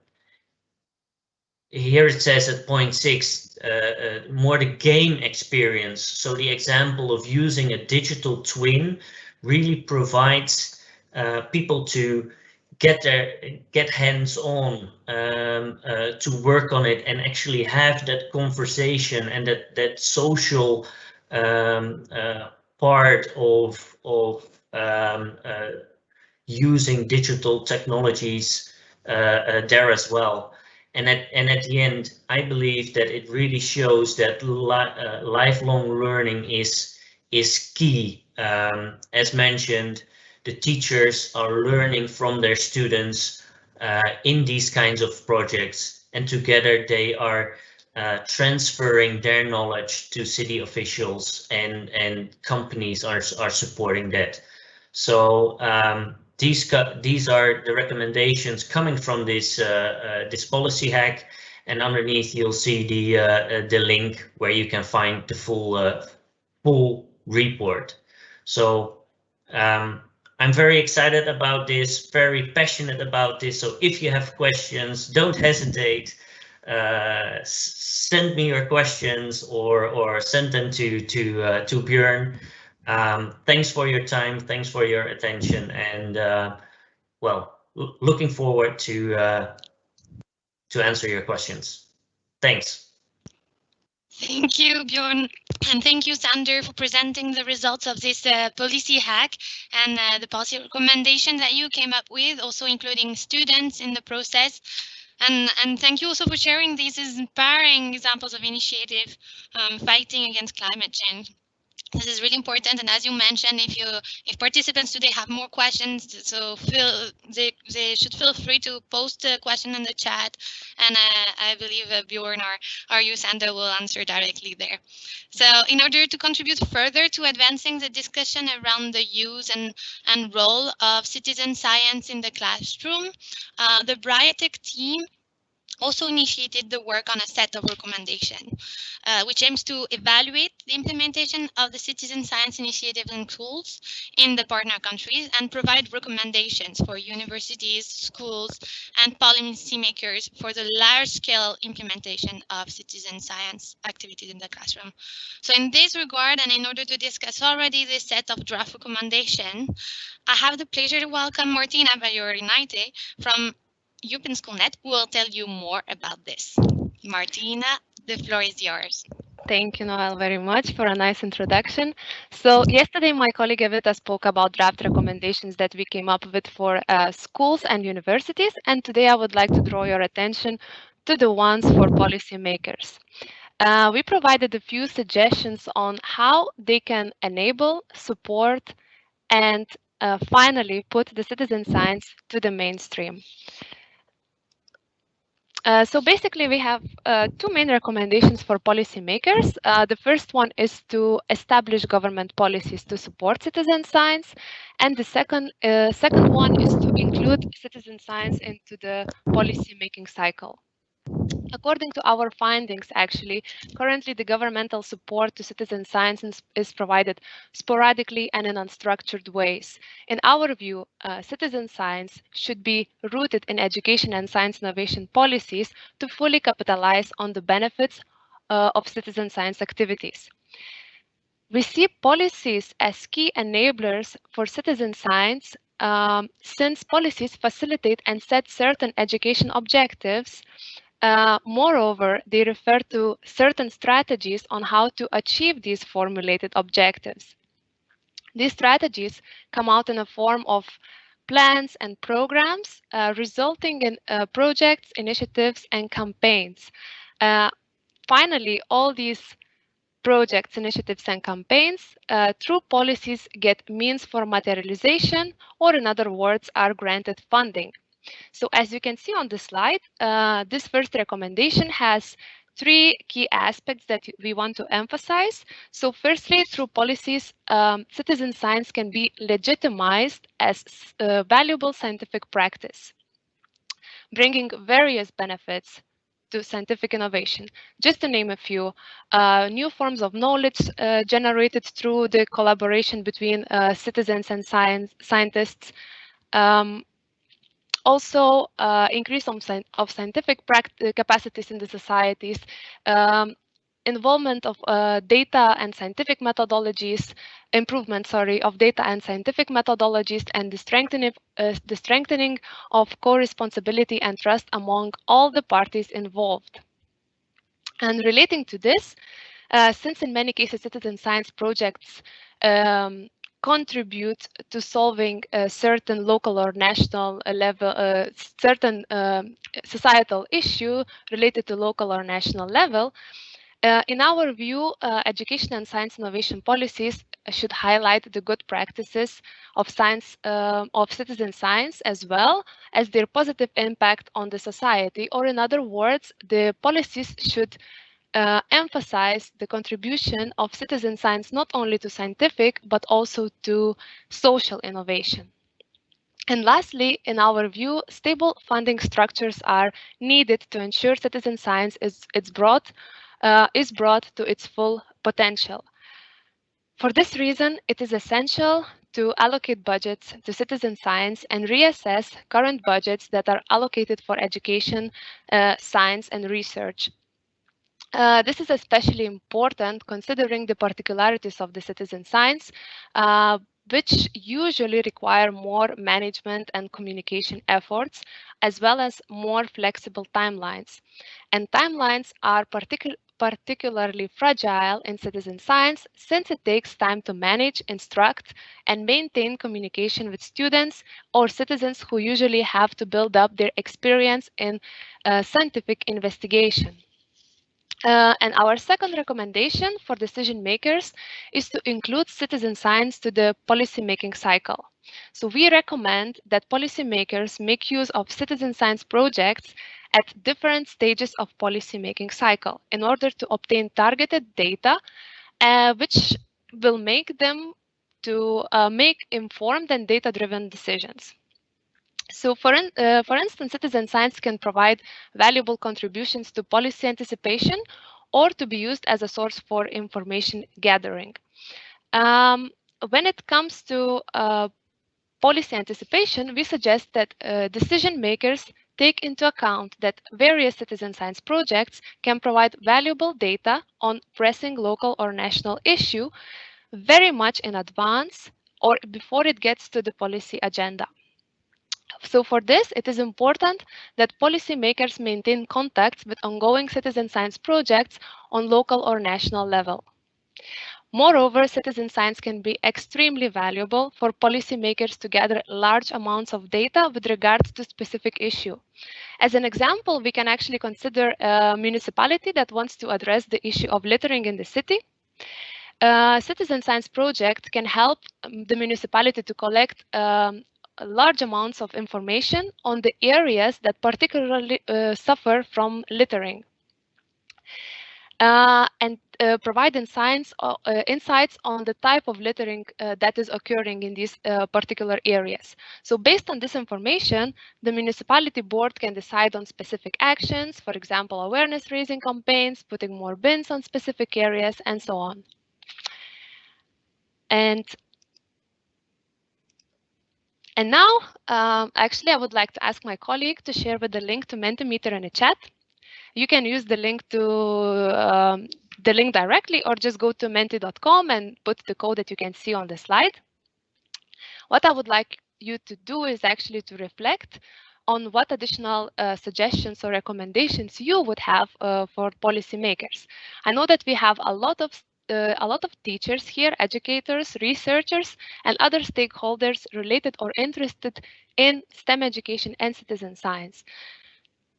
here it says at point six uh, uh, more the game experience. So the example of using a digital twin really provides uh, people to get their get hands on um, to work on it and actually have that conversation and that that social um, uh, part of of um, uh, using digital technologies uh, there as well. And at and at the end, I believe that it really shows that li lifelong learning is is key. Um, as mentioned, the teachers are learning from their students uh, in these kinds of projects and together they are uh, transferring their knowledge to city officials and and companies are are supporting that. So um, these these are the recommendations coming from this uh, uh, this policy hack, and underneath you'll see the uh, uh, the link where you can find the full full report. So um, I'm very excited about this, very passionate about this. So if you have questions, don't hesitate uh, send me your questions or or send them to to uh, to Björn. Um, thanks for your time. Thanks for your attention, and uh, well, looking forward to uh, to answer your questions. Thanks. Thank you, Bjorn, and thank you, Sander, for presenting the results of this uh, policy hack and uh, the policy recommendation that you came up with, also including students in the process. And, and thank you also for sharing these inspiring examples of initiative um, fighting against climate change. This is really important, and as you mentioned, if you if participants today have more questions, so feel they they should feel free to post a question in the chat, and uh, I believe uh, Bjorn or or you, Sander, will answer directly there. So, in order to contribute further to advancing the discussion around the use and and role of citizen science in the classroom, uh, the BRITEC team also initiated the work on a set of recommendations, uh, which aims to evaluate the implementation of the citizen science initiative and tools in the partner countries and provide recommendations for universities, schools, and policymakers for the large-scale implementation of citizen science activities in the classroom. So in this regard, and in order to discuss already this set of draft recommendations, I have the pleasure to welcome Martina Bayor-Inaite from European Schoolnet will tell you more about this. Martina, the floor is yours. Thank you, Noel, very much for a nice introduction. So yesterday, my colleague Evita spoke about draft recommendations that we came up with for uh, schools and universities. And today I would like to draw your attention to the ones for policymakers. Uh, we provided a few suggestions on how they can enable, support, and uh, finally put the citizen science to the mainstream. Uh, so basically, we have uh, two main recommendations for policymakers. Uh, the first one is to establish government policies to support citizen science, and the second uh, second one is to include citizen science into the policy making cycle. According to our findings, actually, currently the governmental support to citizen science is provided sporadically and in unstructured ways. In our view, uh, citizen science should be rooted in education and science innovation policies to fully capitalize on the benefits uh, of citizen science activities. We see policies as key enablers for citizen science um, since policies facilitate and set certain education objectives uh, moreover, they refer to certain strategies on how to achieve these formulated objectives. These strategies come out in a form of plans and programs, uh, resulting in uh, projects, initiatives, and campaigns. Uh, finally, all these projects, initiatives, and campaigns uh, through policies get means for materialization, or in other words, are granted funding. So as you can see on the slide, uh, this first recommendation has three key aspects that we want to emphasize. So firstly, through policies, um, citizen science can be legitimized as uh, valuable scientific practice, bringing various benefits to scientific innovation. Just to name a few, uh, new forms of knowledge uh, generated through the collaboration between uh, citizens and science scientists, um, also uh, increase of, scientific uh, capacities in the societies, um, involvement of uh, data and scientific methodologies, improvement, sorry, of data and scientific methodologies, and the strengthening, uh, the strengthening of co-responsibility and trust among all the parties involved. And relating to this, uh, since in many cases citizen science projects um, contribute to solving a certain local or national uh, level, uh, certain um, societal issue related to local or national level. Uh, in our view, uh, education and science innovation policies should highlight the good practices of science, uh, of citizen science, as well as their positive impact on the society. Or in other words, the policies should uh, emphasize the contribution of citizen science not only to scientific, but also to social innovation. And lastly, in our view, stable funding structures are needed to ensure citizen science is, it's brought, uh, is brought to its full potential. For this reason, it is essential to allocate budgets to citizen science and reassess current budgets that are allocated for education, uh, science and research uh, this is especially important considering the particularities of the citizen science, uh, which usually require more management and communication efforts, as well as more flexible timelines. And timelines are particu particularly fragile in citizen science since it takes time to manage, instruct, and maintain communication with students or citizens who usually have to build up their experience in uh, scientific investigation. Uh, and our second recommendation for decision makers is to include citizen science to the policymaking cycle. So we recommend that policymakers make use of citizen science projects at different stages of policymaking cycle in order to obtain targeted data, uh, which will make them to uh, make informed and data-driven decisions. So for, in, uh, for instance, citizen science can provide valuable contributions to policy anticipation or to be used as a source for information gathering. Um, when it comes to uh, policy anticipation, we suggest that uh, decision makers take into account that various citizen science projects can provide valuable data on pressing local or national issue very much in advance or before it gets to the policy agenda. So for this, it is important that policymakers maintain contacts with ongoing citizen science projects on local or national level. Moreover, citizen science can be extremely valuable for policymakers to gather large amounts of data with regards to specific issue. As an example, we can actually consider a municipality that wants to address the issue of littering in the city. A citizen science project can help the municipality to collect um, large amounts of information on the areas that particularly uh, suffer from littering. uh, and uh, provide insights, uh, insights on the type of littering uh, that is occurring in these uh, particular areas. So based on this information, the municipality board can decide on specific actions, for example, awareness raising campaigns, putting more bins on specific areas, and so on. And and now, um, actually, I would like to ask my colleague to share with the link to Mentimeter in the chat. You can use the link to um, the link directly or just go to menti.com and put the code that you can see on the slide. What I would like you to do is actually to reflect on what additional uh, suggestions or recommendations you would have uh, for policymakers. I know that we have a lot of uh, a lot of teachers here, educators, researchers, and other stakeholders related or interested in STEM education and citizen science.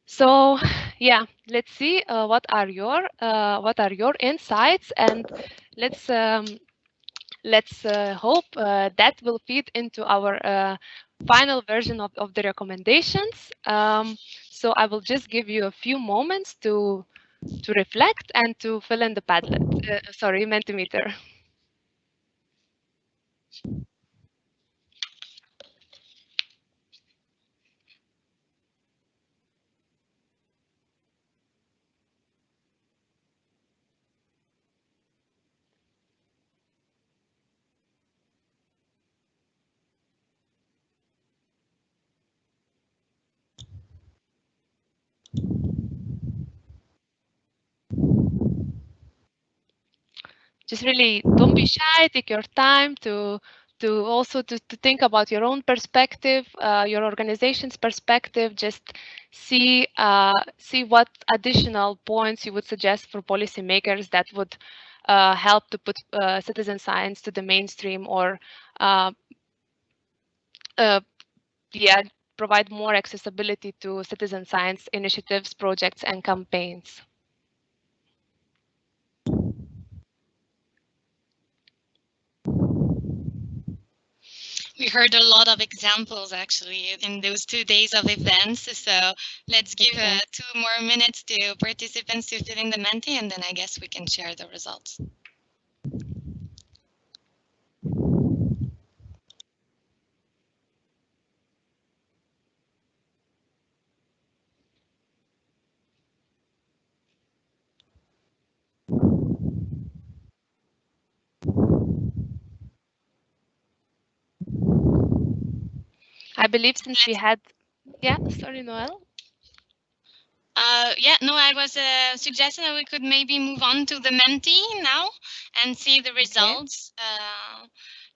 So yeah, let's see uh, what are your uh, what are your insights, and let's um, let's uh, hope uh, that will feed into our uh, final version of, of the recommendations. Um, so I will just give you a few moments to to reflect and to fill in the Padlet, uh, sorry, Mentimeter. Just really don't be shy take your time to to also to, to think about your own perspective uh, your organization's perspective. Just see uh, see what additional points you would suggest for policymakers that would uh, help to put uh, citizen science to the mainstream or uh, uh, yeah provide more accessibility to citizen science initiatives projects and campaigns we heard a lot of examples actually in those two days of events. So let's give uh, two more minutes to participants to fill in the Menti and then I guess we can share the results. Believe since we had, yeah, sorry, Noel. Uh, yeah, no, I was uh, suggesting that we could maybe move on to the Menti now and see the results okay. uh,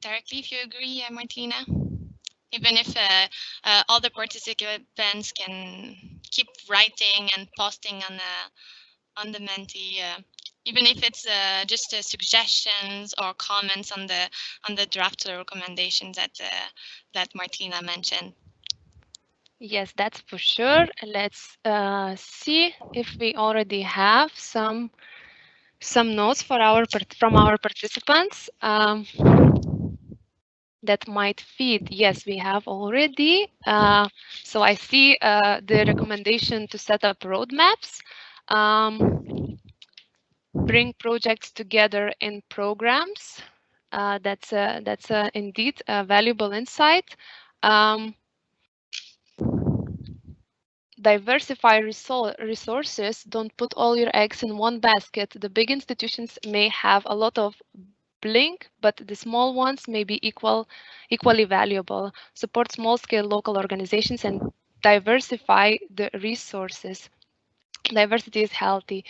directly, if you agree, uh, Martina. Even if uh, uh, all the participants can keep writing and posting on the on the Menti, even if it's just suggestions or comments on the on the draft recommendations that that Martina mentioned. Yes, that's for sure. Let's uh, see if we already have some some notes for our from our participants um, that might feed. Yes, we have already. Uh, so I see uh, the recommendation to set up roadmaps, um, bring projects together in programs. Uh, that's a, that's a, indeed a valuable insight. Um, diversify resources. Don't put all your eggs in one basket. The big institutions may have a lot of blink, but the small ones may be equal, equally valuable. Support small-scale local organizations and diversify the resources diversity is healthy.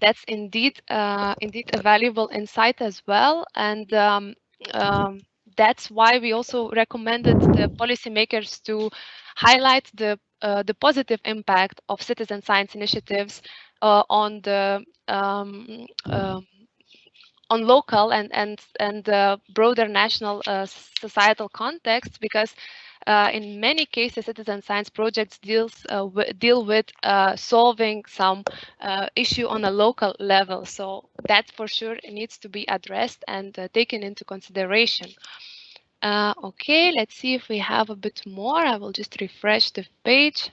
That's indeed uh, indeed a valuable insight as well, and um, um, that's why we also recommended the policymakers to highlight the uh, the positive impact of citizen science initiatives uh, on the um, um on local and and and broader national uh, societal context because uh, in many cases, citizen science projects deals uh, deal with uh, solving some uh, issue on a local level. So that for sure needs to be addressed and uh, taken into consideration. Uh, okay, let's see if we have a bit more. I will just refresh the page.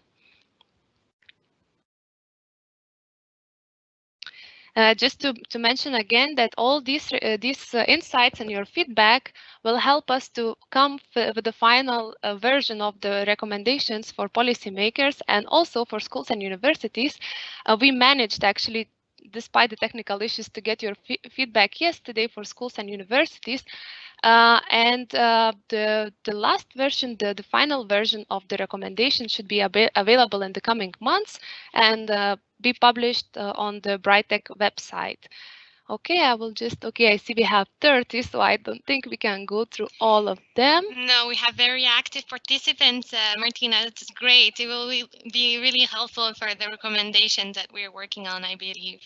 Uh, just to, to mention again that all these uh, these uh, insights and your feedback will help us to come with the final uh, version of the recommendations for policymakers and also for schools and universities. Uh, we managed actually despite the technical issues to get your feedback yesterday for schools and universities uh, and uh, the the last version, the the final version of the recommendation should be available in the coming months and uh, be published uh, on the BRITEC website. Okay, I will just, okay, I see we have 30, so I don't think we can go through all of them. No, we have very active participants, uh, Martina, it's great. It will be really helpful for the recommendation that we're working on, I believe.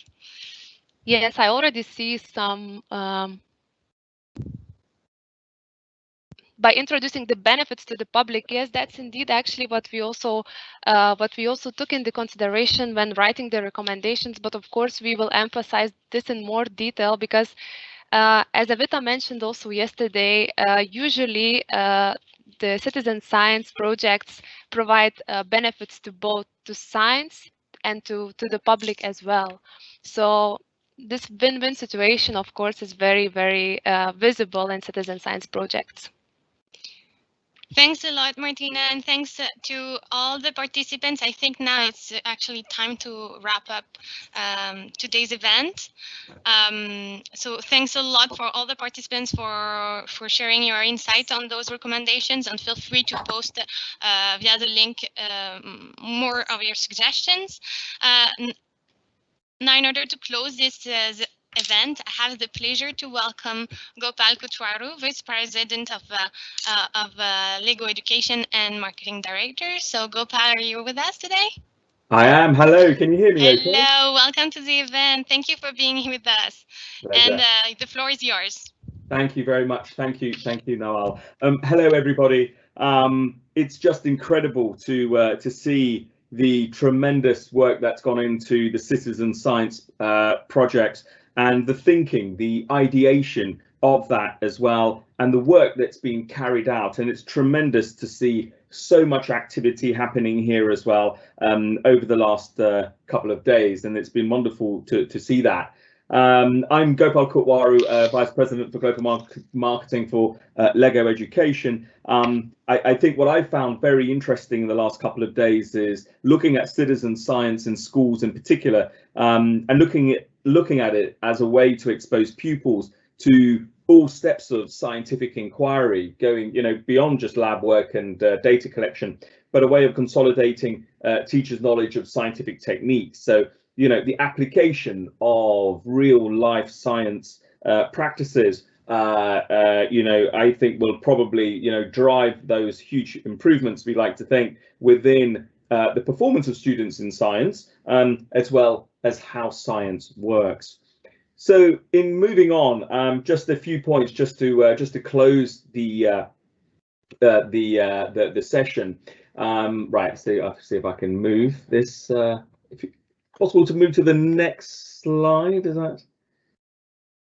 Yes, I already see some um, by introducing the benefits to the public yes that's indeed actually what we also uh, what we also took into consideration when writing the recommendations but of course we will emphasize this in more detail because uh, as Evita mentioned also yesterday, uh, usually uh, the citizen science projects provide uh, benefits to both to science and to, to the public as well. So this win-win situation, of course, is very, very uh, visible in citizen science projects. Thanks a lot, Martina, and thanks uh, to all the participants. I think now it's actually time to wrap up um, today's event. Um, so thanks a lot for all the participants for, for sharing your insights on those recommendations and feel free to post uh, via the link um, more of your suggestions. Uh, now, in order to close this uh, event, I have the pleasure to welcome Gopal Kutwaru, Vice President of, uh, uh, of uh, LEGO Education and Marketing Director. So Gopal, are you with us today? I am. Hello, can you hear me Hello, okay? welcome to the event. Thank you for being here with us. Pleasure. And uh, the floor is yours. Thank you very much. Thank you. Thank you, Noel. Um, hello, everybody. Um, it's just incredible to uh, to see the tremendous work that's gone into the citizen science uh, project and the thinking, the ideation of that as well, and the work that's being carried out. And it's tremendous to see so much activity happening here as well um, over the last uh, couple of days, and it's been wonderful to, to see that. Um, I'm Gopal Kutwaru, uh, Vice President for Global Mar Marketing for uh, LEGO Education. Um, I, I, think what I found very interesting in the last couple of days is looking at citizen science in schools in particular, um, and looking at looking at it as a way to expose pupils to all steps of scientific inquiry, going you know beyond just lab work and uh, data collection, but a way of consolidating uh, teachers' knowledge of scientific techniques. So you know the application of real life science uh, practices. Uh, uh, you know, I think will probably you know drive those huge improvements we like to think within uh, the performance of students in science, um, as well as how science works. So in moving on, um, just a few points just to uh, just to close the uh, the, uh, the the session. Um, right, so I'll see if I can move this. Uh, if it's possible to move to the next slide, is that?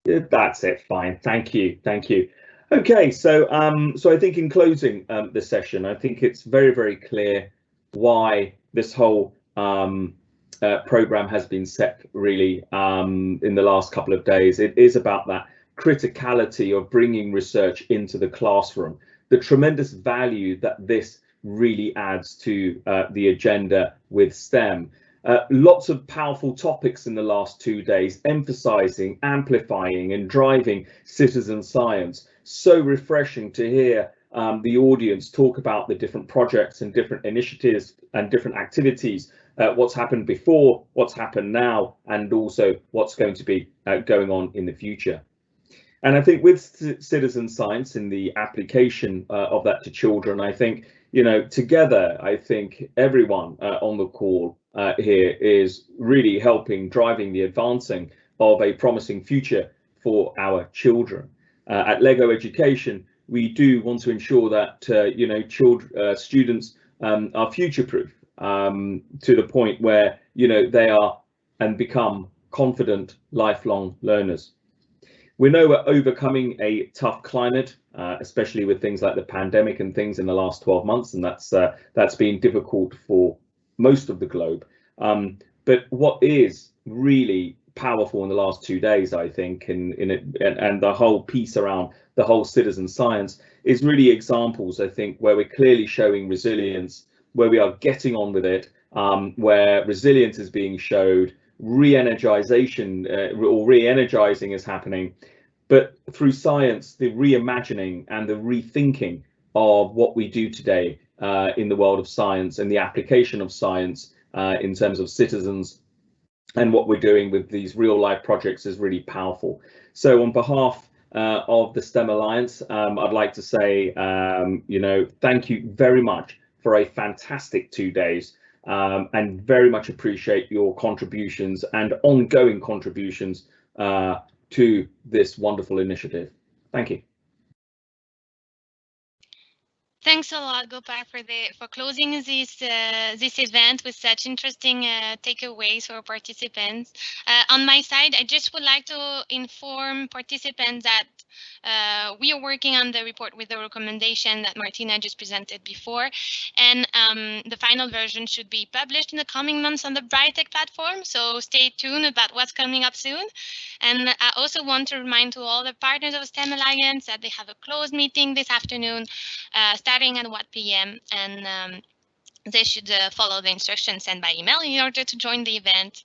Yeah, that's it. Fine. Thank you. Thank you. Okay, so um, so I think in closing um, the session, I think it's very very clear why this whole um, uh, program has been set really um, in the last couple of days. It is about that criticality of bringing research into the classroom, the tremendous value that this really adds to uh, the agenda with STEM. Uh, lots of powerful topics in the last two days, emphasizing, amplifying and driving citizen science. So refreshing to hear um, the audience talk about the different projects and different initiatives and different activities uh, what's happened before, what's happened now, and also what's going to be uh, going on in the future. And I think with citizen science and the application uh, of that to children, I think, you know, together, I think everyone uh, on the call uh, here is really helping driving the advancing of a promising future for our children. Uh, at LEGO Education, we do want to ensure that, you know, children, students um, are future-proof um, to the point where you know they are and become confident lifelong learners. We know we're overcoming a tough climate, uh, especially with things like the pandemic and things in the last 12 months, and that's uh, that's been difficult for most of the globe. Um, but what is really powerful in the last two days, I think, in, in it, and, and the whole piece around the whole citizen science is really examples, I think, where we're clearly showing resilience, where we are getting on with it, um, where resilience is being showed, re-energization uh, or re-energizing is happening, but through science, the reimagining and the rethinking of what we do today uh, in the world of science and the application of science uh, in terms of citizens and what we're doing with these real life projects is really powerful. So on behalf uh, of the STEM Alliance, um, I'd like to say, um, you know, thank you very much for a fantastic two days um, and very much appreciate your contributions and ongoing contributions uh, to this wonderful initiative. Thank you. Thanks a lot, Gopal, for the for closing this uh, this event with such interesting uh, takeaways for participants. Uh, on my side, I just would like to inform participants that uh, we are working on the report with the recommendation that Martina just presented before, and um, the final version should be published in the coming months on the BRITEC platform. So stay tuned about what's coming up soon. And I also want to remind to all the partners of STEM Alliance that they have a closed meeting this afternoon, uh, starting at 1 p.m. and um, they should uh, follow the instructions sent by email in order to join the event.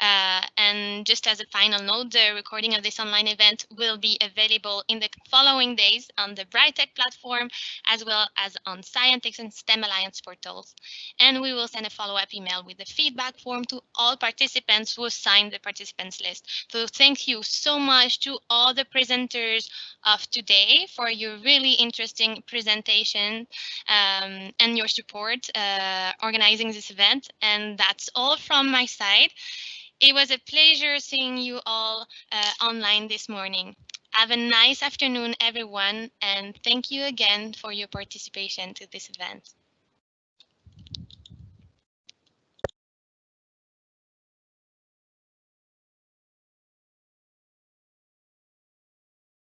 Uh, and just as a final note, the recording of this online event will be available in the following days on the BRITEC platform, as well as on Scientix and STEM Alliance portals. And we will send a follow-up email with the feedback form to all participants who signed the participants list. So thank you so much to all the presenters of today for your really interesting presentation um, and your support uh, organizing this event. And that's all from my side. It was a pleasure seeing you all uh, online this morning. Have a nice afternoon, everyone, and thank you again for your participation to this event.